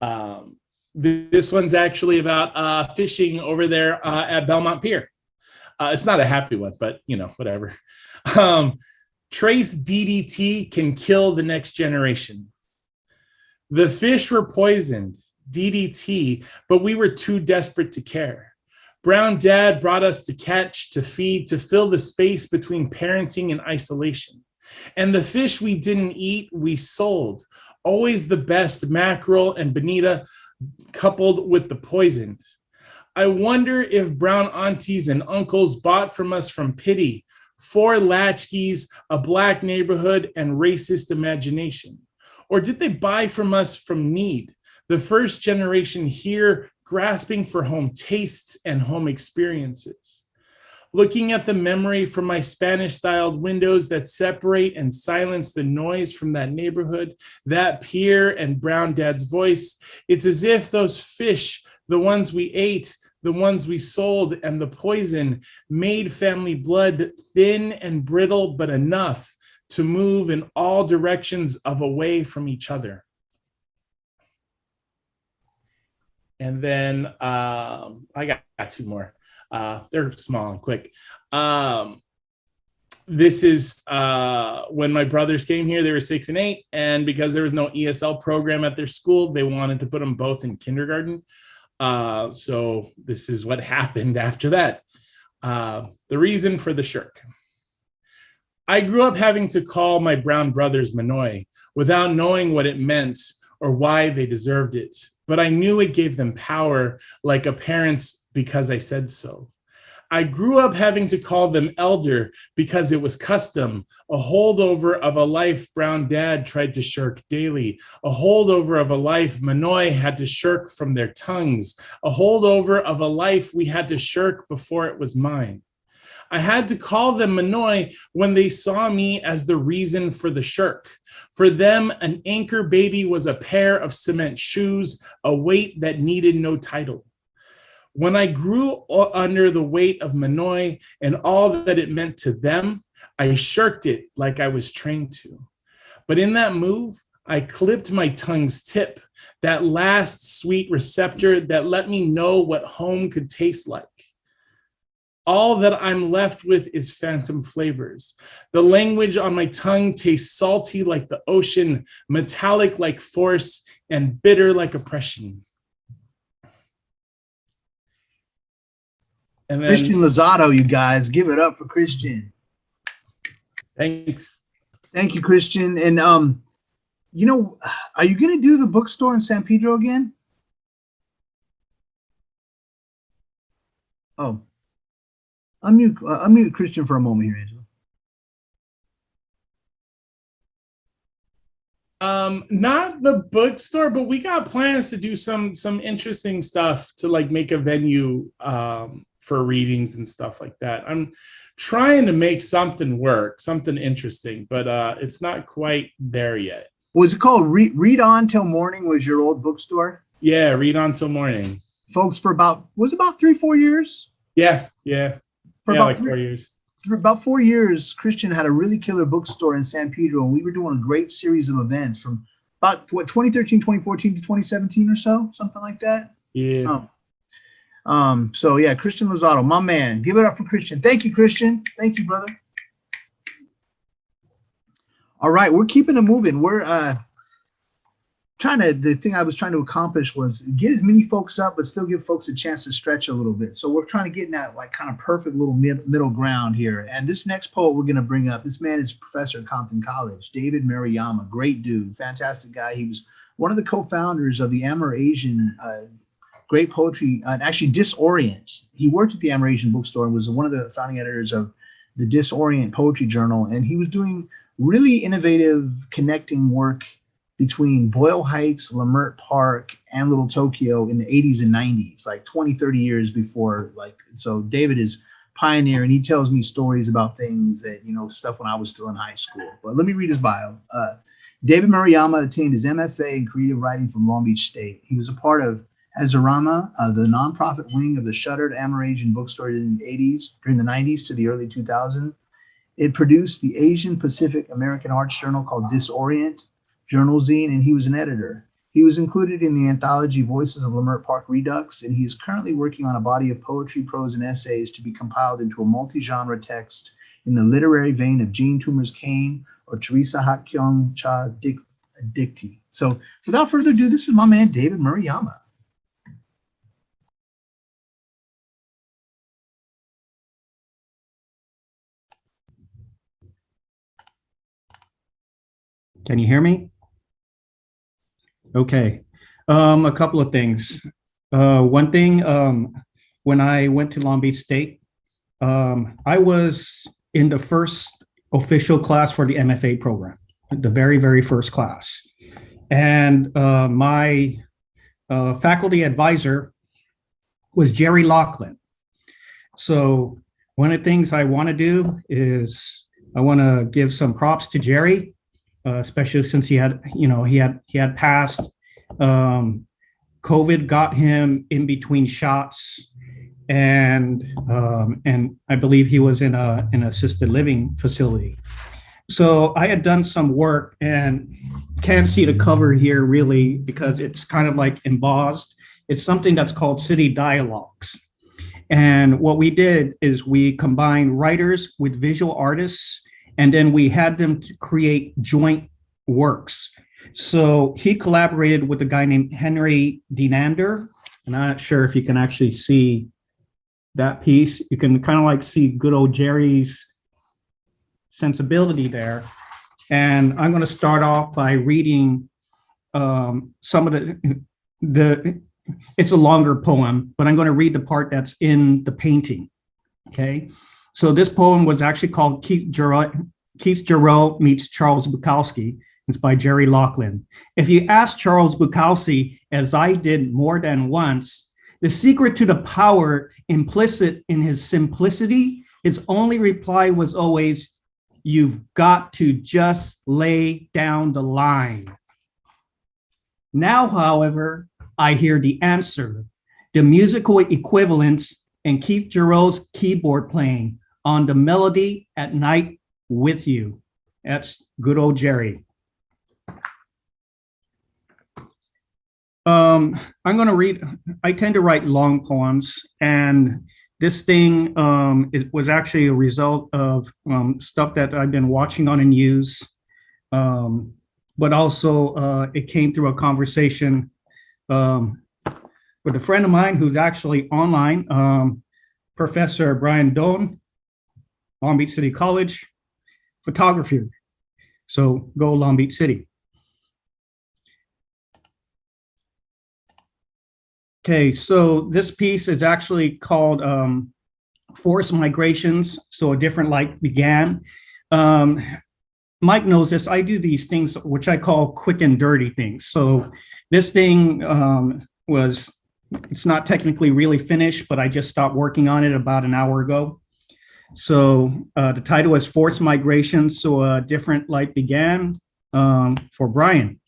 Speaker 8: Um, this one's actually about uh, fishing over there uh, at Belmont Pier. Uh, it's not a happy one, but you know, whatever. Um, trace DDT can kill the next generation. The fish were poisoned, DDT, but we were too desperate to care. Brown Dad brought us to catch, to feed, to fill the space between parenting and isolation. And the fish we didn't eat, we sold. Always the best mackerel and bonita coupled with the poison. I wonder if brown aunties and uncles bought from us from pity, four latchkeys, a black neighborhood, and racist imagination. Or did they buy from us from need? The first generation here grasping for home tastes and home experiences looking at the memory from my Spanish styled windows that separate and silence the noise from that neighborhood, that pier and brown dad's voice. It's as if those fish, the ones we ate, the ones we sold, and the poison made family blood thin and brittle, but enough to move in all directions of away from each other. And then um, I got, got two more. Uh, they're small and quick. Um, this is uh, when my brothers came here, they were six and eight. And because there was no ESL program at their school, they wanted to put them both in kindergarten. Uh, so this is what happened after that. Uh, the reason for the shirk. I grew up having to call my brown brothers Manoy without knowing what it meant or why they deserved it. But I knew it gave them power like a parent's because I said so. I grew up having to call them elder because it was custom, a holdover of a life brown dad tried to shirk daily, a holdover of a life Manoy had to shirk from their tongues, a holdover of a life we had to shirk before it was mine. I had to call them Manoy when they saw me as the reason for the shirk. For them, an anchor baby was a pair of cement shoes, a weight that needed no title. When I grew under the weight of Manoy and all that it meant to them, I shirked it like I was trained to. But in that move, I clipped my tongue's tip, that last sweet receptor that let me know what home could taste like. All that I'm left with is phantom flavors. The language on my tongue tastes salty like the ocean, metallic like force, and bitter like oppression. And then,
Speaker 3: Christian Lozada, you guys, give it up for Christian.
Speaker 8: thanks.
Speaker 3: Thank you, Christian. And um, you know, are you gonna do the bookstore in San Pedro again? Oh, unmute, uh, unmute Christian for a moment here, Angela.
Speaker 8: Um, not the bookstore, but we got plans to do some some interesting stuff to like make a venue um for readings and stuff like that. I'm trying to make something work, something interesting, but uh it's not quite there yet.
Speaker 3: Was it called Read, Read On Till Morning? Was your old bookstore,
Speaker 8: Yeah, read on till morning.
Speaker 3: folks? For about was it about three, four years?
Speaker 8: Yeah, yeah.
Speaker 3: For
Speaker 8: yeah,
Speaker 3: about
Speaker 8: like
Speaker 3: three,
Speaker 8: four years.
Speaker 3: for about four years, Christian had a really killer bookstore in San Pedro, and we were doing a great series of events from about what 2013, 2014 to 2017 or so, something like that.
Speaker 8: Yeah.
Speaker 3: Oh. Um, so yeah, Christian Lozada, my man. Give it up for Christian. Thank you, Christian. Thank you, brother. All right, we're keeping it moving. We're uh trying to the thing I was trying to accomplish was get as many folks up, but still give folks a chance to stretch a little bit. So we're trying to get in that like kind of perfect little mid, middle ground here. And this next poet we're going to bring up, this man is professor at Compton College, David Maruyama, great dude, fantastic guy. He was one of the co-founders of the Amerasian uh, great poetry, uh, actually Disorient. He worked at the Amerasian bookstore and was one of the founding editors of the Disorient Poetry Journal. And he was doing really innovative connecting work between Boyle Heights, Leimert Park, and Little Tokyo in the 80s and 90s, like 20, 30 years before. Like, so David is pioneer and he tells me stories about things that, you know, stuff when I was still in high school. But let me read his bio. Uh, David Maruyama attained his MFA in creative writing from Long Beach State. He was a part of Azarama, uh, the nonprofit wing of the shuttered Amerasian bookstore in the 80s, during the 90s to the early 2000s. It produced the Asian Pacific American Arts Journal called Disorient, Journal Zine, and he was an editor. He was included in the anthology Voices of Leimert Park Redux, and he is currently working on a body of poetry, prose, and essays to be compiled into a multi-genre text in the literary vein of Jean Toomer's Cane or Theresa Hak Kyung Cha Dik Dictee. So without further ado, this is my man, David Murayama.
Speaker 9: Can you hear me? Okay. Um, a couple of things. Uh, one thing, um, when I went to Long Beach State, um, I was in the first official class for the MFA program, the very, very first class. And uh, my uh, faculty advisor was Jerry Locklin. So one of the things I want to do is I want to give some props to Jerry uh, especially since he had, you know, he had he had passed. Um, COVID got him in between shots, and um, and I believe he was in a an assisted living facility. So I had done some work and can't see the cover here really because it's kind of like embossed. It's something that's called City Dialogues. And what we did is we combined writers with visual artists, and then we had them to create joint works. So he collaborated with a guy named Henry Denander, and I'm not sure if you can actually see that piece. You can kind of like see good old Jerry's sensibility there. And I'm going to start off by reading um, some of the, the, it's a longer poem, but I'm going to read the part that's in the painting. Okay. So this poem was actually called Keith Jarrett, Keith Jarrett meets Charles Bukowski. It's by Jerry Locklin. If you ask Charles Bukowski, as I did more than once, the secret to the power implicit in his simplicity, his only reply was always, you've got to just lay down the line. Now, however, I hear the answer, the musical equivalence and Keith Jarrett's keyboard playing on the melody at night with you. That's good old Jerry. Um, I'm going to read, I tend to write long poems and this thing um, it was actually a result of um, stuff that I've been watching on the news, um, but also uh, it came through a conversation um, with a friend of mine who's actually online, um, Professor Brian Doan, Long Beach City College, photographer. So go Long Beach City. Okay, so this piece is actually called um, Migrations, so a different light began. Um, Mike knows this, I do these things which I call quick and dirty things. So this thing um, was, it's not technically really finished, but I just stopped working on it about an hour ago. So uh, the title is Forced Migration, so a different light began um, for Brian.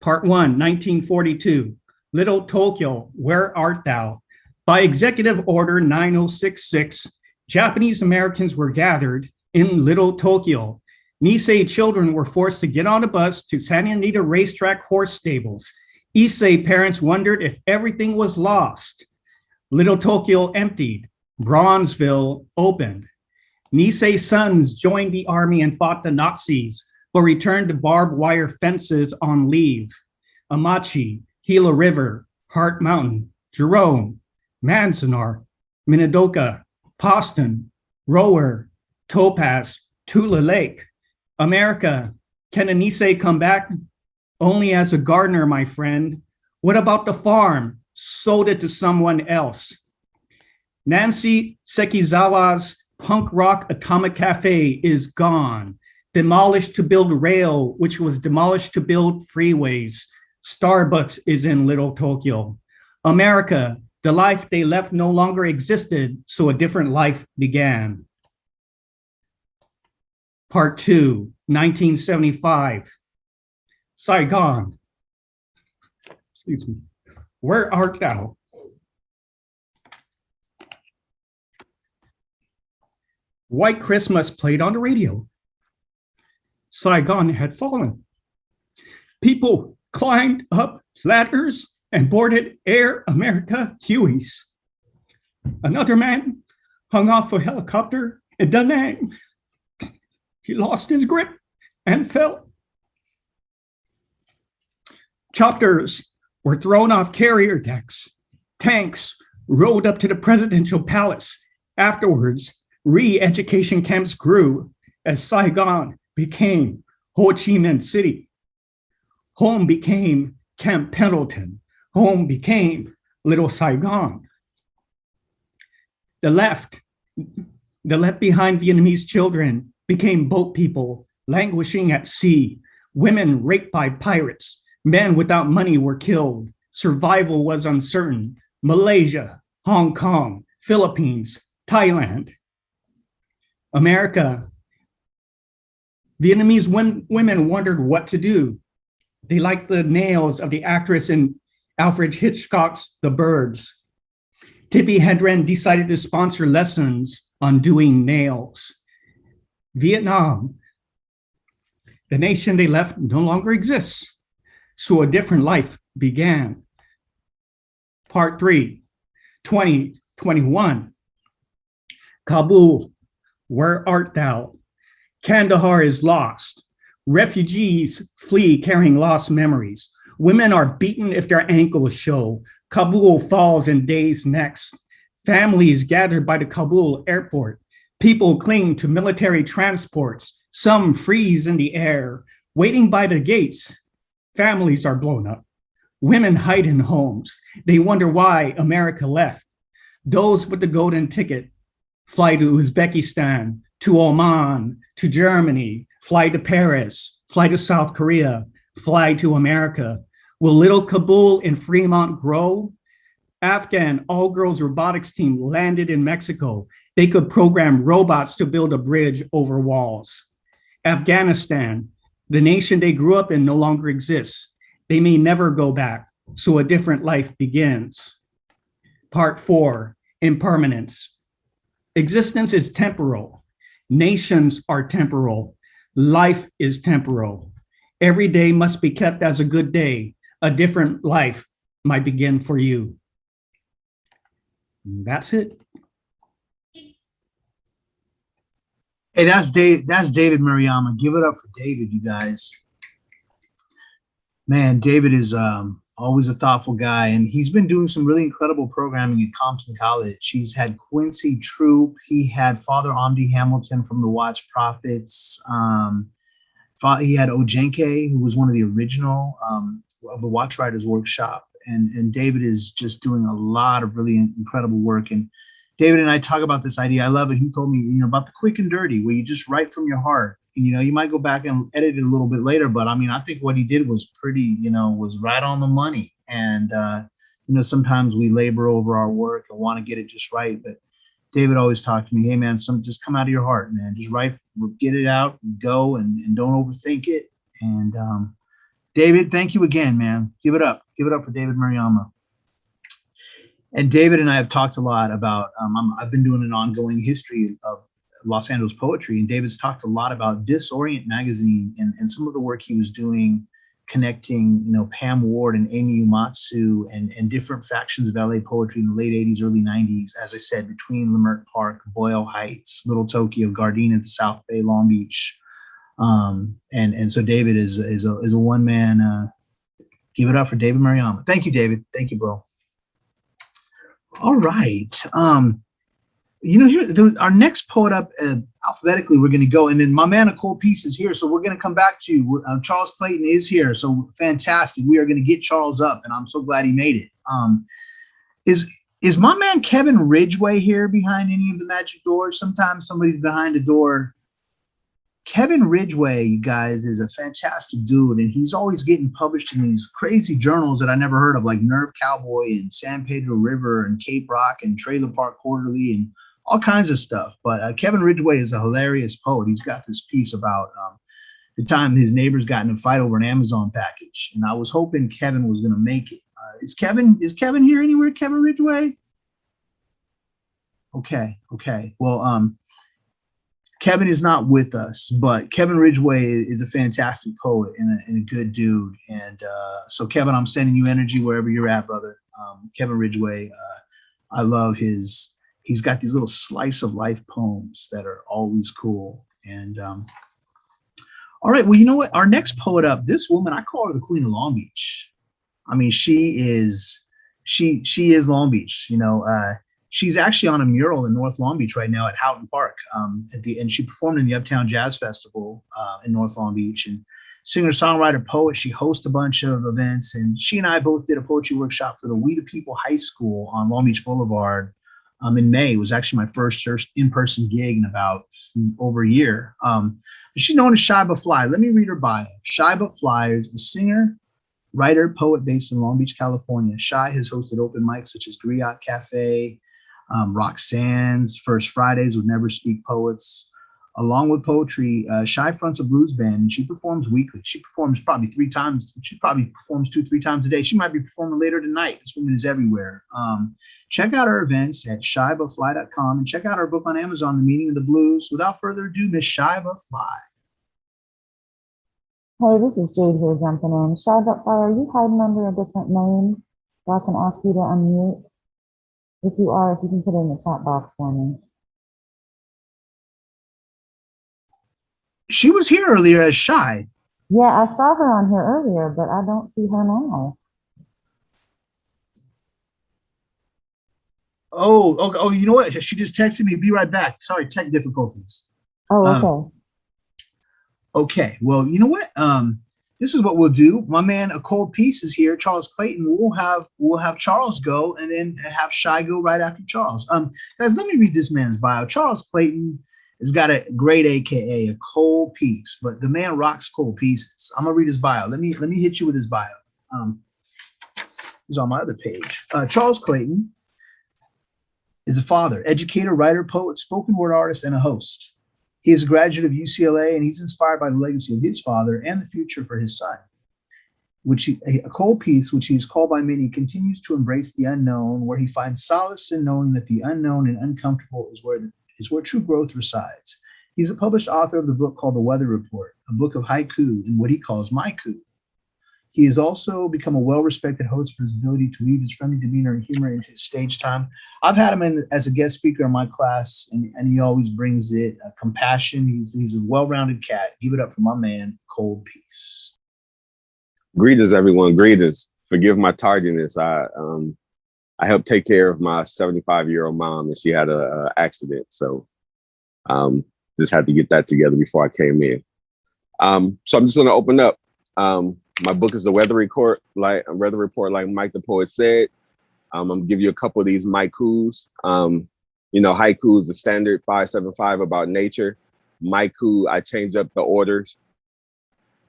Speaker 9: Part one, 1942. Little Tokyo, where art thou? By executive order 9066, Japanese Americans were gathered in Little Tokyo. Nisei children were forced to get on a bus to Santa Anita Racetrack horse stables. Issei parents wondered if everything was lost. Little Tokyo emptied. Bronzeville opened. Nisei sons joined the army and fought the Nazis but returned to barbed wire fences on leave. Amache, Gila River, Hart Mountain, Jerome, Manzanar, Minidoka, Poston, Rohwer, Topaz, Tule Lake. America, can Anise come back? Only as a gardener, my friend. What about the farm? Sold it to someone else. Nancy Sekizawa's punk rock atomic cafe is gone demolished to build rail, which was demolished to build freeways. Starbucks is in Little Tokyo. America, the life they left no longer existed, so a different life began. Part two, 1975. Saigon. Excuse me. Where art thou? White Christmas played on the radio. Saigon had fallen. People climbed up ladders and boarded Air America Hueys. Another man hung off a helicopter in Da Nang. He lost his grip and fell. Chopters were thrown off carrier decks. Tanks rode up to the presidential palace. Afterwards, re-education camps grew as Saigon became Ho Chi Minh City. Home became Camp Pendleton. Home became Little Saigon. The left, the left behind Vietnamese children became boat people languishing at sea. Women raped by pirates. Men without money were killed. Survival was uncertain. Malaysia, Hong Kong, Philippines, Thailand. America Vietnamese women wondered what to do. They liked the nails of the actress in Alfred Hitchcock's The Birds. Tippi Hedren decided to sponsor lessons on doing nails. Vietnam, the nation they left no longer exists. So a different life began. Part three, 2021. Kabul, where art thou? Kandahar is lost. Refugees flee carrying lost memories. Women are beaten if their ankles show. Kabul falls in days next. Families gathered by the Kabul airport. People cling to military transports. Some freeze in the air. Waiting by the gates, families are blown up. Women hide in homes. They wonder why America left. Those with the golden ticket fly to Uzbekistan, to Oman, to Germany, fly to Paris, fly to South Korea, fly to America. Will little Kabul in Fremont grow? Afghan all-girls robotics team landed in Mexico. They could program robots to build a bridge over walls. Afghanistan, the nation they grew up in no longer exists. They may never go back, so a different life begins. Part four, impermanence. Existence is temporal. Nations are temporal. Life is temporal. Every day must be kept as a good day. A different life might begin for you. That's it.
Speaker 3: Hey, that's Dave. That's David Mariama. Give it up for David, you guys. Man, David is um, always a thoughtful guy, and he's been doing some really incredible programming at Compton College. He's had Quincy Troupe. He had Father Amde Hamilton from the Watts Prophets. Um, he had Ojenke, who was one of the original um, of the Watts Writers Workshop. And, and David is just doing a lot of really incredible work. And David and I talk about this idea. I love it. He told me, you know, about the quick and dirty, where you just write from your heart. You know, you might go back and edit it a little bit later, but I mean, I think what he did was pretty, you know, was right on the money. And, uh, you know, sometimes we labor over our work and want to get it just right. But David always talked to me, hey, man, some just come out of your heart, man. Just write, get it out, go, and, and don't overthink it. And um, David, thank you again, man. Give it up. Give it up for David Mariama. And David and I have talked a lot about, um, I'm, I've been doing an ongoing history of Los Angeles poetry, and David's talked a lot about Disorient magazine and, and some of the work he was doing connecting, you know, Pam Ward and Amy Uyematsu and, and different factions of LA poetry in the late 80s, early 90s, as I said, between Leimert Park, Boyle Heights, Little Tokyo, Gardena, the South Bay, Long Beach. Um, and, and so David is, is a, is a one man, uh, give it up for David Mariama. Thank you, David. Thank you, bro. All right. Um, you know, here the, our next poet up uh, alphabetically, we're going to go, and then my man Nicole Peace is here, so we're going to come back to you. Uh, Charles Clayton is here, so fantastic. We are going to get Charles up, and I'm so glad he made it. Um, is is my man Kevin Ridgeway here behind any of the magic doors? Sometimes somebody's behind a door. Kevin Ridgeway, you guys, is a fantastic dude, and he's always getting published in these crazy journals that I never heard of, like Nerve Cowboy and San Pedro River and Cape Rock and Trailer Park Quarterly and all kinds of stuff. But uh, Kevin Ridgeway is a hilarious poet. He's got this piece about um, the time his neighbors got in a fight over an Amazon package, and I was hoping Kevin was going to make it. Uh, is Kevin is Kevin here anywhere? Kevin Ridgeway? Okay, okay. Well, um, Kevin is not with us, but Kevin Ridgeway is a fantastic poet and a, and a good dude. And uh, so, Kevin, I'm sending you energy wherever you're at, brother. Um, Kevin Ridgeway, uh, I love his. He's got these little slice of life poems that are always cool. And um, all right, well, you know what? Our next poet up, this woman, I call her the Queen of Long Beach. I mean, she is she she is Long Beach. You know, uh, she's actually on a mural in North Long Beach right now at Houghton Park. Um, at the, and she performed in the Uptown Jazz Festival uh, in North Long Beach. And singer, songwriter, poet, she hosts a bunch of events. And she and I both did a poetry workshop for the We the People High School on Long Beach Boulevard um, in May. Was actually my first in-person gig in about over a year. Um, she's known as Shy But Fly. Let me read her bio. Shy But Fly is a singer, writer, poet based in Long Beach, California. Shy has hosted open mics such as Griot Cafe, um, Roxanne's First Fridays with Never Speak Poets. Along with poetry, uh, Shy fronts a blues band and she performs weekly. She performs probably three times. She probably performs two, three times a day. She might be performing later tonight. This woman is everywhere. Um, check out our events at shybutfly.com and check out our book on Amazon, The Meaning of the Blues. Without further ado, Miss But Fly.
Speaker 10: Hey, this is Jade here jumping in. Shy Fly, are you hiding under a different name? So I can ask you to unmute? If you are, if you can put it in the chat box for me.
Speaker 3: She was here earlier as Shy.
Speaker 10: Yeah, I saw her on here earlier, but I don't see her now.
Speaker 3: Oh, oh, oh, you know what? She just texted me, be right back. Sorry, tech difficulties.
Speaker 10: Oh,
Speaker 3: Um,
Speaker 10: okay.
Speaker 3: Okay, well, you know what? Um, this is what we'll do. My man, a cold piece is here. Charles Clayton. We'll have we'll have Charles go, and then have Shy go right after Charles. Um, guys, let me read this man's bio. Charles Clayton has got a great AKA, a cold piece, but the man rocks cold pieces. I'm gonna read his bio. Let me let me hit you with his bio. Um, he's on my other page. Uh, Charles Clayton is a father, educator, writer, poet, spoken word artist, and a host. He is a graduate of UCLA and he's inspired by the legacy of his father and the future for his son. Which he, a cold piece, which he is called by many, continues to embrace the unknown, where he finds solace in knowing that the unknown and uncomfortable is where the, is where true growth resides. He's a published author of the book called The Weather Report, a book of haiku and what he calls maiku. He has also become a well-respected host for his ability to weave his friendly demeanor and humor into his stage time. I've had him in, as a guest speaker in my class, and, and he always brings it. Uh, compassion. He's he's a well-rounded cat. Give it up for my man, Cold Peace.
Speaker 11: Greetings, everyone. Greetings. Forgive my tardiness. I um I helped take care of my 75 year old mom, and she had a, a accident, so um just had to get that together before I came in. Um, so I'm just gonna open up. Um, my book is the Weather Report, like Weather Report, like Mike the poet said. Um, I'm gonna give you a couple of these haikus. Um, you know, haiku is the standard 575 about nature. Maiku, I change up the orders.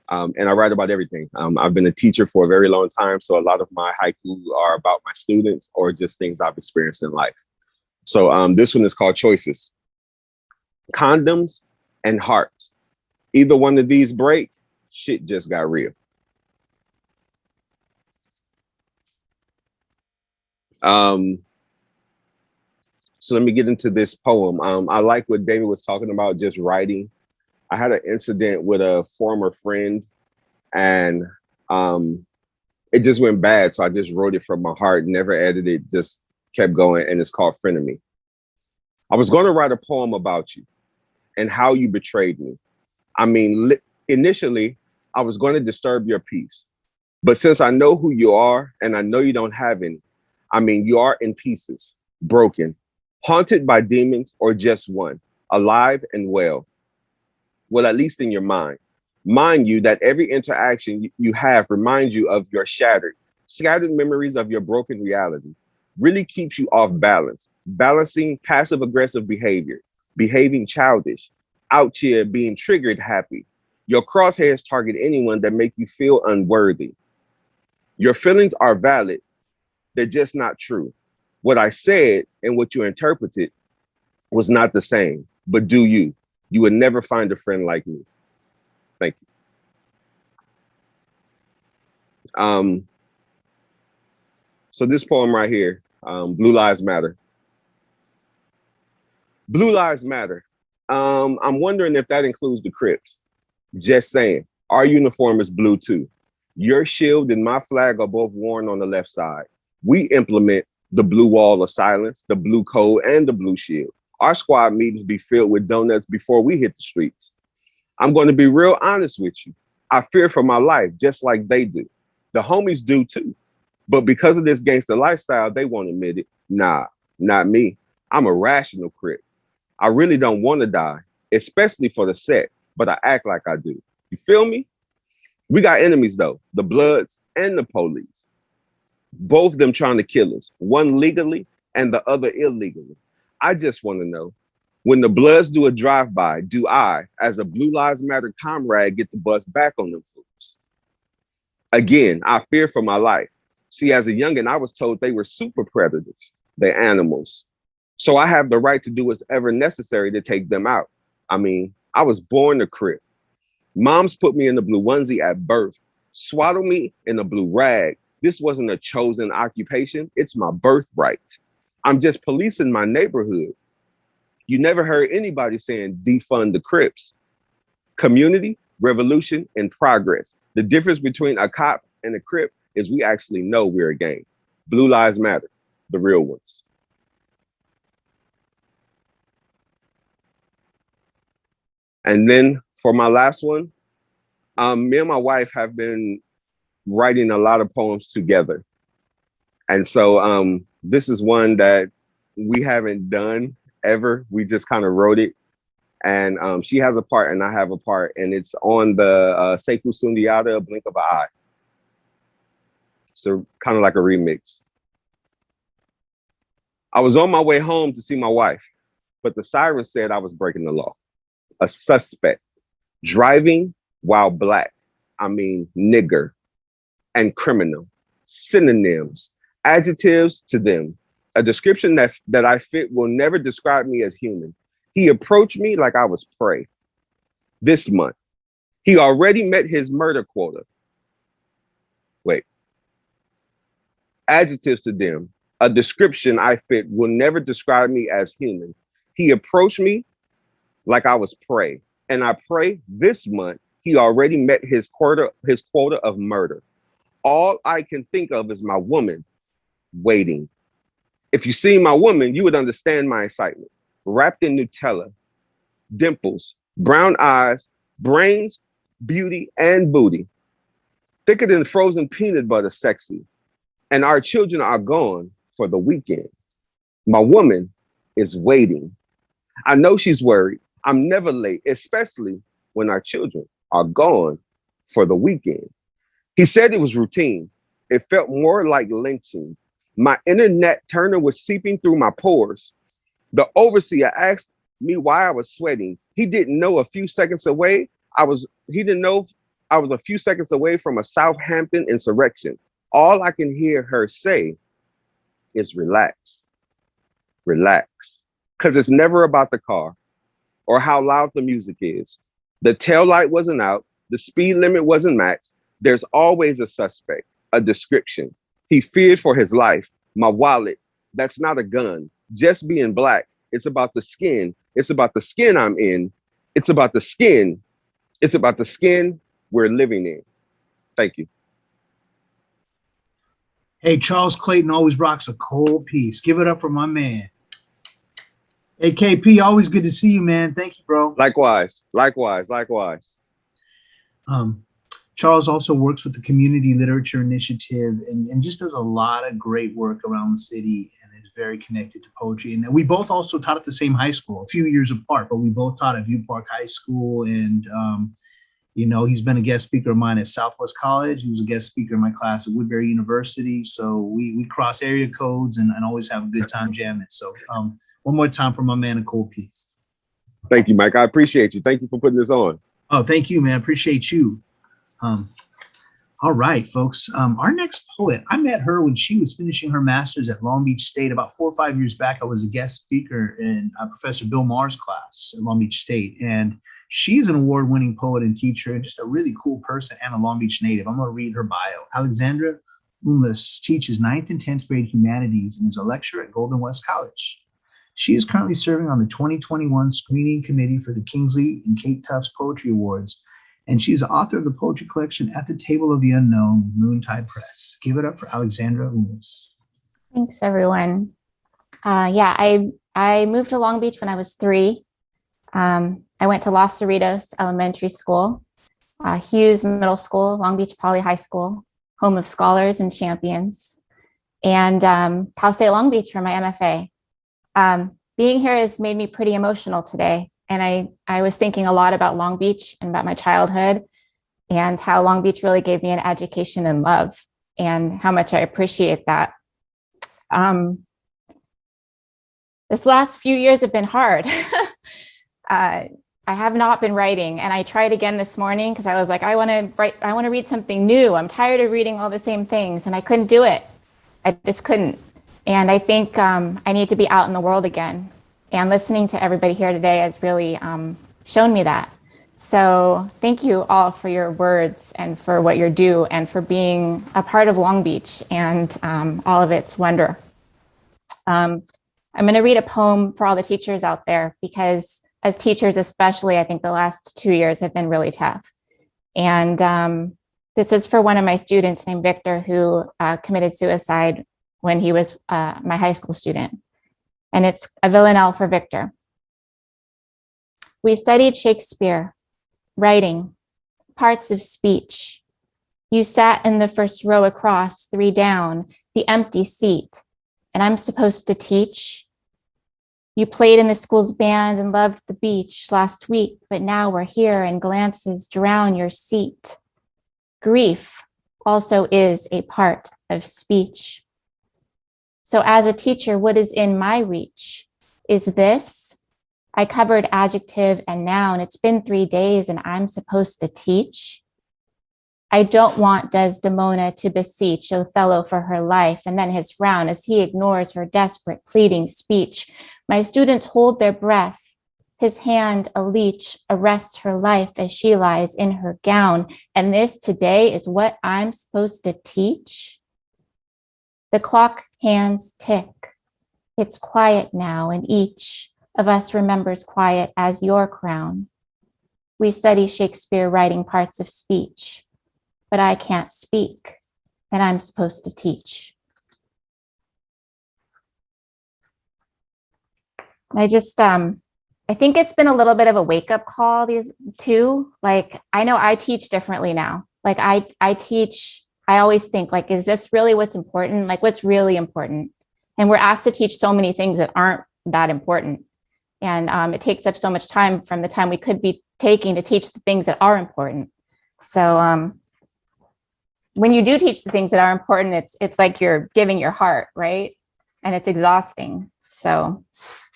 Speaker 11: Um, and I write about everything. Um, I've been a teacher for a very long time, so a lot of my haiku are about my students or just things I've experienced in life. So um, this one is called Choices. Condoms and hearts. Either one of these break, shit just got real. Um, so let me get into this poem. Um, I like what David was talking about, just writing. I had an incident with a former friend, and um, it just went bad. So I just wrote it from my heart, never edited, just kept going, and it's called "Friend of Me." I was going to write a poem about you and how you betrayed me. I mean, initially, I was going to disturb your peace, but since I know who you are and I know you don't have any, I mean, you are in pieces, broken, haunted by demons, or just one, alive and well. Well, at least in your mind. Mind you that every interaction you- have reminds you of your shattered, scattered memories of your broken reality. Really keeps you off balance, balancing passive aggressive behavior, behaving childish, out here being triggered happy. Your crosshairs target anyone that make you feel unworthy. Your feelings are valid, they're just not true. What I said and what you interpreted was not the same, but do you? You would never find a friend like me. Thank you. Um, so this poem right here, um, Blue Lives Matter. Blue Lives Matter. Um, I'm wondering if that includes the Crips. Just saying, our uniform is blue too. Your shield and my flag are both worn on the left side. We implement the blue wall of silence, the blue code, and the blue shield. Our squad meetings be filled with donuts before we hit the streets. I'm going to be real honest with you. I fear for my life just like they do. The homies do too. But because of this gangster lifestyle, they won't admit it. Nah, not me. I'm a rational crip. I really don't want to die, especially for the set, but I act like I do. You feel me? We got enemies though, the Bloods and the police. Both of them trying to kill us, one legally and the other illegally. I just want to know when the Bloods do a drive-by, do I, as a Blue Lives Matter comrade, get the bus back on them fools? Again, I fear for my life. See, as a youngin', I was told they were super predators, they're animals. So I have the right to do what's ever necessary to take them out. I mean, I was born a crip. Moms put me in the blue onesie at birth, swaddle me in a blue rag. This wasn't a chosen occupation, it's my birthright. I'm just policing my neighborhood. You never heard anybody saying defund the Crips. Community, revolution, and progress. The difference between a cop and a crip is we actually know we're a gang. Blue Lives Matter, the real ones. And then for my last one, um, me and my wife have been writing a lot of poems together. And so um, this is one that we haven't done ever. We just kind of wrote it. And um, she has a part and I have a part. And it's on the uh, Sekou Sundiata Blink of an Eye. So kind of like a remix. I was on my way home to see my wife, but the siren said I was breaking the law. A suspect driving while black, I mean nigger, and criminal, synonyms, adjectives to them. A description that, that I fit will never describe me as human. He approached me like I was prey. This month, he already met his murder quota. Wait. Adjectives to them. A description I fit will never describe me as human. He approached me like I was prey. And I pray this month he already met his quota, his quota of murder. All I can think of is my woman waiting. If you see my woman, you would understand my excitement. Wrapped in Nutella, dimples, brown eyes, brains, beauty, and booty. Thicker than frozen peanut butter, sexy. And our children are gone for the weekend. My woman is waiting. I know she's worried. I'm never late, especially when our children are gone for the weekend. He said it was routine. It felt more like lynching. My inner Nat Turner was seeping through my pores. The overseer asked me why I was sweating. He didn't know a few seconds away. I was, he didn't know I was a few seconds away from a Southampton insurrection. All I can hear her say is relax, relax. Because it's never about the car or how loud the music is. The tail light wasn't out. The speed limit wasn't matched. There's always a suspect, a description. He feared for his life. My wallet, that's not a gun. Just being black, it's about the skin. It's about the skin I'm in. It's about the skin. It's about the skin we're living in. Thank you.
Speaker 3: Hey, Charles Clayton always rocks a cold piece. Give it up for my man. Hey, KP, always good to see you, man. Thank you, bro.
Speaker 11: Likewise, likewise, likewise.
Speaker 3: Um, Charles also works with the Community Literature Initiative and, and just does a lot of great work around the city and is very connected to poetry. And we both also taught at the same high school, a few years apart, but we both taught at View Park High School. And, um, you know, he's been a guest speaker of mine at Southwest College. He was a guest speaker in my class at Woodbury University. So we, we cross area codes and, and always have a good time jamming. So um, one more time for my man, Nicole Peace.
Speaker 11: Thank you, Mike. I appreciate you. Thank you for putting this on.
Speaker 3: Oh, thank you, man. Appreciate you. Um, all right, folks. Um, our next poet, I met her when she was finishing her master's at Long Beach State about four or five years back. I was a guest speaker in uh, Professor Bill Mohr's class at Long Beach State. And she's an award winning poet and teacher and just a really cool person and a Long Beach native. I'm going to read her bio. Alexandra Umlas teaches ninth and 10th grade humanities and is a lecturer at Golden West College. She is currently serving on the 2021 screening committee for the Kingsley and Kate Tufts Poetry Awards and she's author of the poetry collection At the Table of the Unknown Moontide Press. Give it up for Alexandra Umlas.
Speaker 12: Thanks, everyone. Uh, yeah, I, I moved to Long Beach when I was three. Um, I went to Los Cerritos Elementary School, uh, Hughes Middle School, Long Beach Poly High School, home of scholars and champions, and um, Cal State Long Beach for my MFA. Um, being here has made me pretty emotional today. And I, I was thinking a lot about Long Beach and about my childhood and how Long Beach really gave me an education and love and how much I appreciate that. Um, this last few years have been hard. uh, I have not been writing and I tried again this morning because I was like, I want to write, I want to read something new. I'm tired of reading all the same things and I couldn't do it. I just couldn't. And I think um, I need to be out in the world again. And listening to everybody here today has really um, shown me that. So thank you all for your words and for what you're do and for being a part of Long Beach and um, all of its wonder. Um, I'm going to read a poem for all the teachers out there because as teachers especially, I think the last two years have been really tough. And um, this is for one of my students named Victor who uh, committed suicide when he was uh, my high school student. And it's a villanelle for Victor. We studied Shakespeare, writing, parts of speech. You sat in the first row across, three down, the empty seat, and I'm supposed to teach. You played in the school's band and loved the beach last week, but now we're here and glances drown your seat. Grief also is a part of speech. So as a teacher, what is in my reach? Is this? I covered adjective and noun. It's been three days and I'm supposed to teach. I don't want Desdemona to beseech Othello for her life and then his frown as he ignores her desperate pleading speech. My students hold their breath. His hand, a leech, arrests her life as she lies in her gown. And this today is what I'm supposed to teach? The clock hands tick. It's quiet now, and each of us remembers quiet as your crown. We study Shakespeare writing parts of speech, but I can't speak, and I'm supposed to teach. I just, um, I think it's been a little bit of a wake up call these two. Like, I know I teach differently now. Like I, I teach, I always think like, is this really what's important? Like what's really important? And we're asked to teach so many things that aren't that important. And um, it takes up so much time from the time we could be taking to teach the things that are important. So um, when you do teach the things that are important, it's it's like you're giving your heart, right? And it's exhausting. So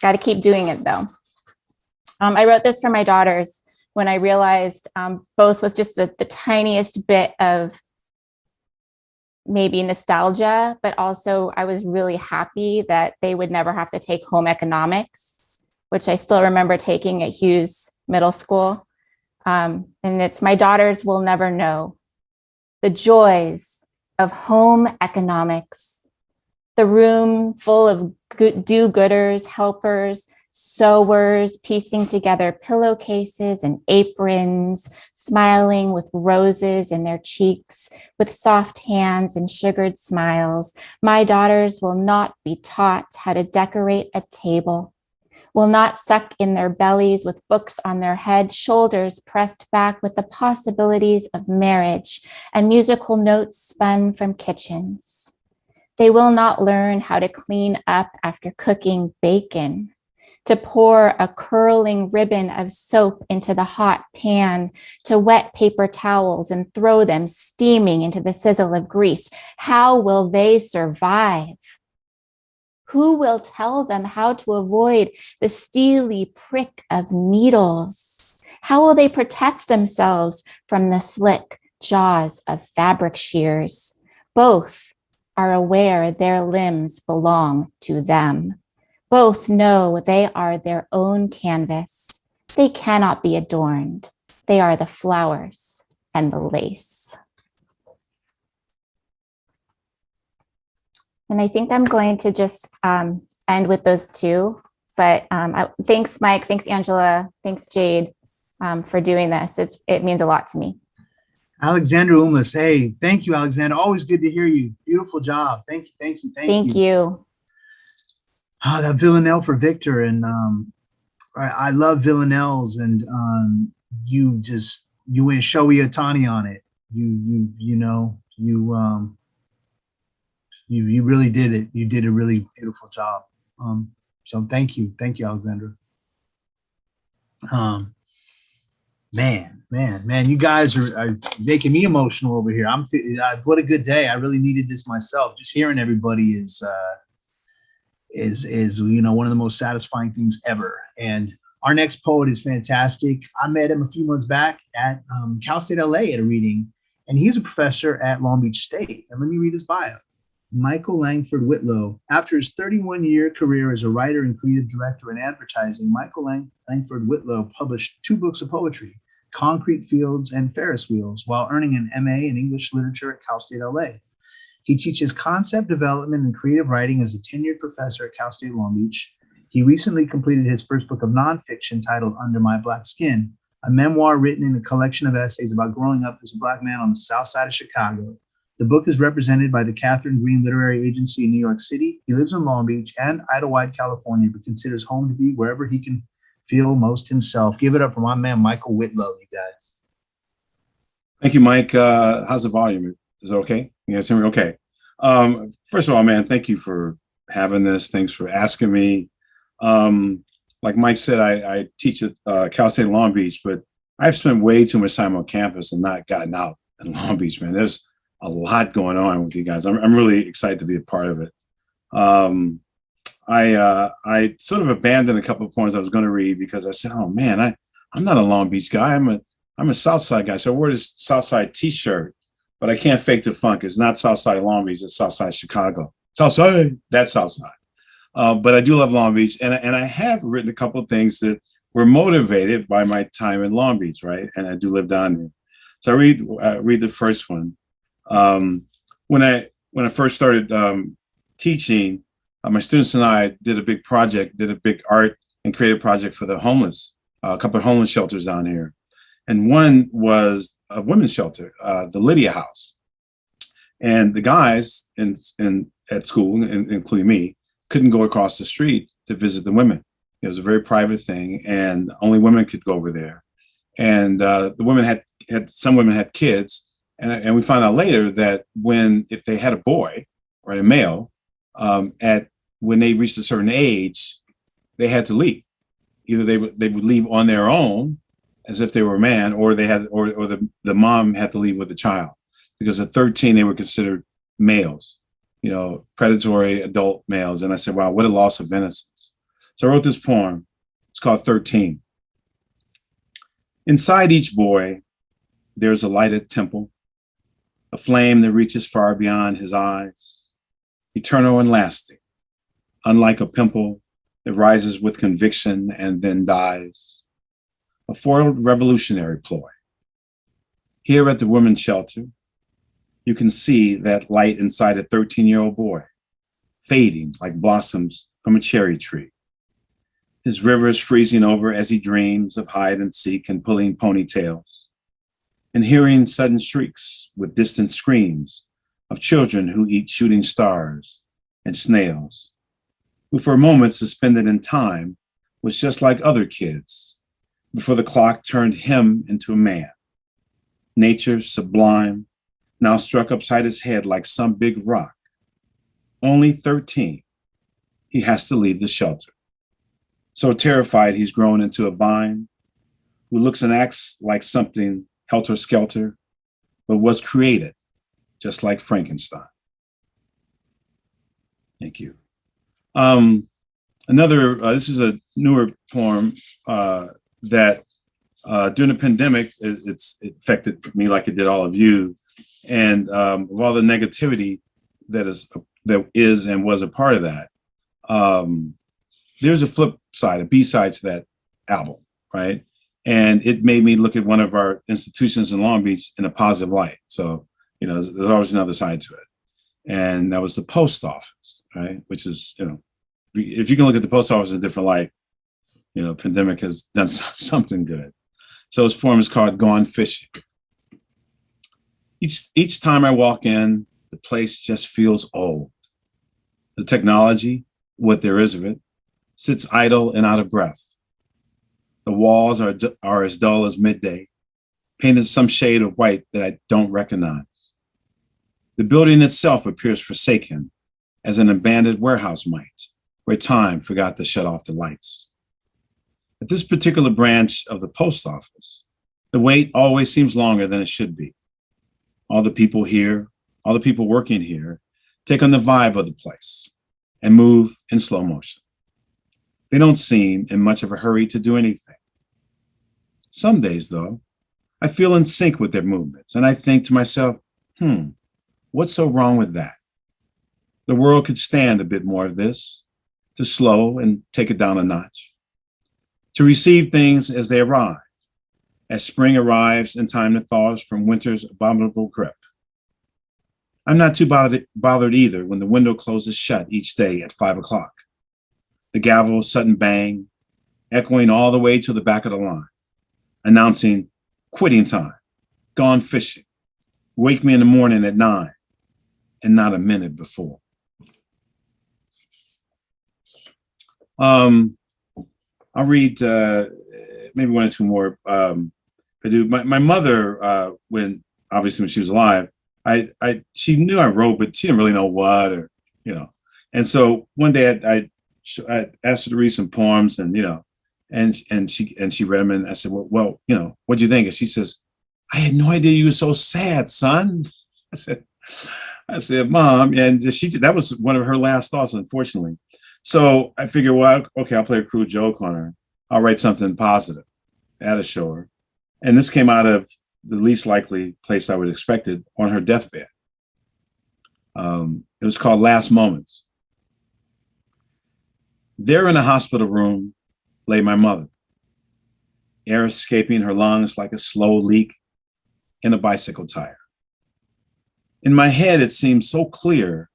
Speaker 12: got to keep doing it though. Um, I wrote this for my daughters when I realized um, both with just the, the tiniest bit of maybe nostalgia, but also I was really happy that they would never have to take home economics, which I still remember taking at Hughes Middle School. Um, and it's my daughters will never know the joys of home economics, the room full of good, do-gooders, helpers, sewers, piecing together pillowcases and aprons, smiling with roses in their cheeks, with soft hands and sugared smiles. My daughters will not be taught how to decorate a table, will not suck in their bellies with books on their head, shoulders pressed back with the possibilities of marriage and musical notes spun from kitchens. They will not learn how to clean up after cooking bacon, to pour a curling ribbon of soap into the hot pan, to wet paper towels and throw them steaming into the sizzle of grease. How will they survive? Who will tell them how to avoid the steely prick of needles? How will they protect themselves from the slick jaws of fabric shears? Both are aware their limbs belong to them. Both know they are their own canvas. They cannot be adorned. They are the flowers and the lace. And I think I'm going to just um, end with those two. But um, I, thanks, Mike. Thanks, Angela. Thanks, Jade, um, for doing this. It's it means a lot to me.
Speaker 3: Alexandra Umlas, hey, thank you, Alexandra. Always good to hear you. Beautiful job. Thank you, thank you, thank,
Speaker 12: Thank
Speaker 3: you.
Speaker 12: you.
Speaker 3: Ah, that Villanelle for Victor, and um, I, I love Villanelles, and um, you just you went Shohei Ohtani on it. You you you know you um you you really did it. You did a really beautiful job. Um, so thank you, thank you, Alexandra. Um, man, man, man, you guys are, are making me emotional over here. I'm uh, what a good day. I really needed this myself. Just hearing everybody is uh, is is you know one of the most satisfying things ever. And our next poet is fantastic. I met him a few months back at um, Cal State LA at a reading, and he's a professor at Long Beach State. And let me read his bio. Michael Langford Whitlow. After his 31 year career as a writer and creative director in advertising, Michael Lang- Langford Whitlow published two books of poetry, Concrete Fields and Ferris Wheels, while earning an MA in English Literature at Cal State LA. He teaches concept development and creative writing as a tenured professor at Cal State Long Beach. He recently completed his first book of nonfiction titled Under My Black Skin, a memoir written in a collection of essays about growing up as a Black man on the South Side of Chicago. The book is represented by the Catherine Green Literary Agency in New York City. He lives in Long Beach and Idyllwild, California, but considers home to be wherever he can feel most himself. Give it up for my man, Michael Whitlow, you guys.
Speaker 5: Thank you, Mike. Uh, how's the volume? Is it okay? You guys hear me? Okay. Um, first of all, man, thank you for having this. Thanks for asking me. Um, like Mike said, I, I teach at uh, Cal State Long Beach, but I've spent way too much time on campus and not gotten out in Long Beach, man. There's a lot going on with you guys. I'm, I'm really excited to be a part of it. Um, I uh, I sort of abandoned a couple of points I was going to read because I said, "Oh man, I I'm not a Long Beach guy. I'm a I'm a Southside guy. So I wore this Southside T-shirt, but I can't fake the funk. It's not Southside Long Beach. It's Southside Chicago. Southside, that's Southside. Uh, but I do love Long Beach, and and I have written a couple of things that were motivated by my time in Long Beach, right? And I do live down there. So I read uh, read the first one. Um, when I when I first started um, teaching, uh, my students and I did a big project, did a big art and creative project for the homeless, uh, a couple of homeless shelters down here. And one was a women's shelter, uh, the Lydia House. And the guys in, in at school, in, including me, couldn't go across the street to visit the women. It was a very private thing, and only women could go over there. And uh, the women had had some women had kids, and and we found out later that when if they had a boy or a male, um, at when they reached a certain age, they had to leave. Either they would they would leave on their own, as if they were a man, or they had or or the the mom had to leave with the child, because at 13 they were considered males you know, predatory adult males. And I said, wow, what a loss of innocence. So I wrote this poem. It's called 13. Inside each boy, there's a lighted temple, a flame that reaches far beyond his eyes, eternal and lasting, unlike a pimple that rises with conviction and then dies. A foiled revolutionary ploy. Here at the women's shelter, you can see that light inside a 13 year old boy, fading like blossoms from a cherry tree. His river is freezing over as he dreams of hide and seek and pulling ponytails, and hearing sudden shrieks with distant screams of children who eat shooting stars and snails, who for a moment suspended in time was just like other kids before the clock turned him into a man. Nature sublime, now struck upside his head like some big rock. Only 13, he has to leave the shelter. So terrified, he's grown into a vine who looks and acts like something helter-skelter, but was created just like Frankenstein. Thank you. Um, another, uh, this is a newer poem uh, that uh, during the pandemic, it, it's it affected me like it did all of you and um, of all the negativity that is that is and was a part of that, um, there's a flip side, a B side to that album, right? And it made me look at one of our institutions in Long Beach in a positive light. So, you know, there's, there's always another side to it. And that was the post office, right? Which is, you know, if you can look at the post office in a different light, you know, pandemic has done something good. So his poem is called Gone Fishing. Each, each time I walk in, the place just feels old. The technology, what there is of it, sits idle and out of breath. The walls are, are as dull as midday, painted some shade of white that I don't recognize. The building itself appears forsaken, as an abandoned warehouse might, where time forgot to shut off the lights. At this particular branch of the post office, the wait always seems longer than it should be all the people here, all the people working here, take on the vibe of the place and move in slow motion. They don't seem in much of a hurry to do anything. Some days, though, I feel in sync with their movements and I think to myself, hmm, what's so wrong with that? The world could stand a bit more of this, to slow and take it down a notch, to receive things as they arrive, as spring arrives and time to thaws from winter's abominable grip. I'm not too bothered, bothered either when the window closes shut each day at five o'clock. The gavel's sudden bang, echoing all the way to the back of the line. announcing quitting time, gone fishing, wake me in the morning at nine, and not a minute before. Um, I'll read uh, maybe one or two more. Um, I do. My, my mother, uh, when obviously when she was alive, I, I she knew I wrote, but she didn't really know what or you know. And so one day I, I, I asked her to read some poems, and you know, and and she and she read them, and I said, well, well, you know, what do you think? And she says, I had no idea you were so sad, son. I said, I said, mom, and she that was one of her last thoughts, unfortunately. So I figured, well, okay, I'll play a crude joke on her. I'll write something positive at a show her. And this came out of the least likely place I would expect it on her deathbed. Um, it was called Last Moments. There in a hospital room lay my mother, air escaping her lungs like a slow leak in a bicycle tire. In my head, it seemed so clear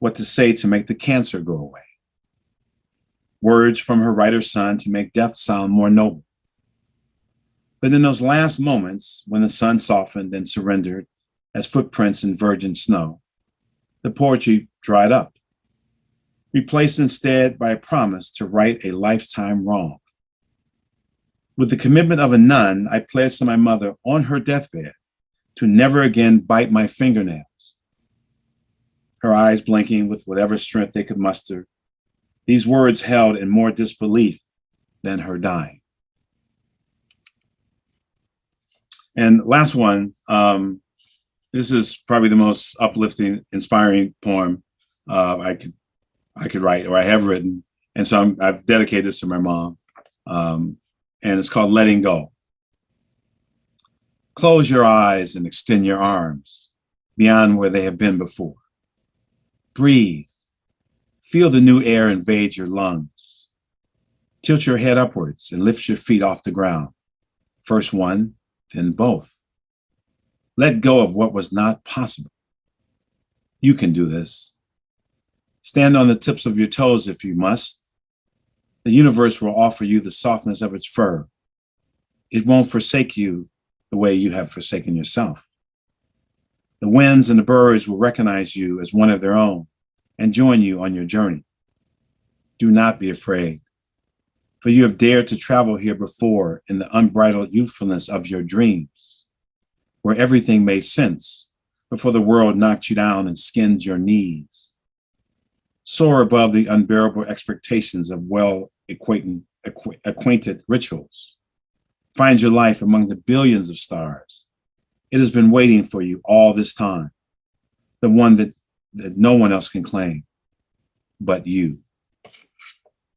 Speaker 5: what to say to make the cancer go away. Words from her writer's son to make death sound more noble. But in those last moments, when the sun softened and surrendered as footprints in virgin snow, the poetry dried up, replaced instead by a promise to right a lifetime wrong. With the commitment of a nun, I pledged to my mother on her deathbed to never again bite my fingernails. Her eyes blinking with whatever strength they could muster, these words held in more disbelief than her dying. And last one, um, this is probably the most uplifting, inspiring poem uh, I could I could write or I have written. And so i have dedicated this to my mom. Um, and it's called Letting Go. Close your eyes and extend your arms beyond where they have been before. Breathe. Feel the new air invade your lungs. Tilt your head upwards and lift your feet off the ground. First one, then both. Let go of what was not possible. You can do this. Stand on the tips of your toes if you must. The universe will offer you the softness of its fur. It won't forsake you the way you have forsaken yourself. The winds and the birds will recognize you as one of their own and join you on your journey. Do not be afraid, for you have dared to travel here before in the unbridled youthfulness of your dreams, where everything made sense before the world knocked you down and skinned your knees. Soar above the unbearable expectations of well acquainted, acquainted rituals Find your life among the billions of stars. It has been waiting for you all this time, the one that, that no one else can claim but you.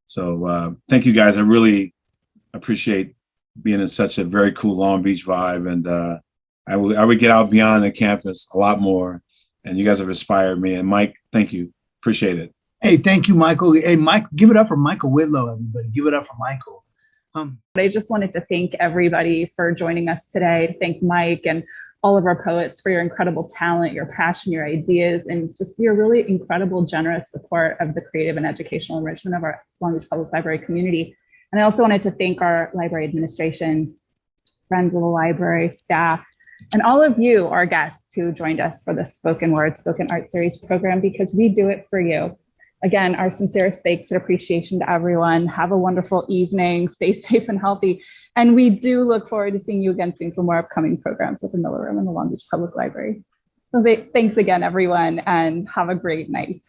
Speaker 5: So uh, thank you guys. I really appreciate being in such a very cool Long Beach vibe. And uh, I, would, I would get out beyond the campus a lot more. And you guys have inspired me. And Mike, thank you. Appreciate it.
Speaker 3: Hey, thank you, Michael. Hey, Mike, give it up for Michael Whitlow, everybody. Give it up for Michael.
Speaker 1: Um, I just wanted to thank everybody for joining us today, to thank Mike and all of our poets for your incredible talent, your passion, your ideas, and just your really incredible, generous support of the creative and educational enrichment of our Long Beach Public Library community. And I also wanted to thank our library administration, friends of the library, staff, and all of you, our guests who joined us for the Spoken Word, Spoken Art Series program, because we do it for you. Again, our sincerest thanks and appreciation to everyone. Have a wonderful evening. Stay safe and healthy. And we do look forward to seeing you again soon for more upcoming programs at the Miller Room and the Long Beach Public Library. So thanks again, everyone, and have a great night.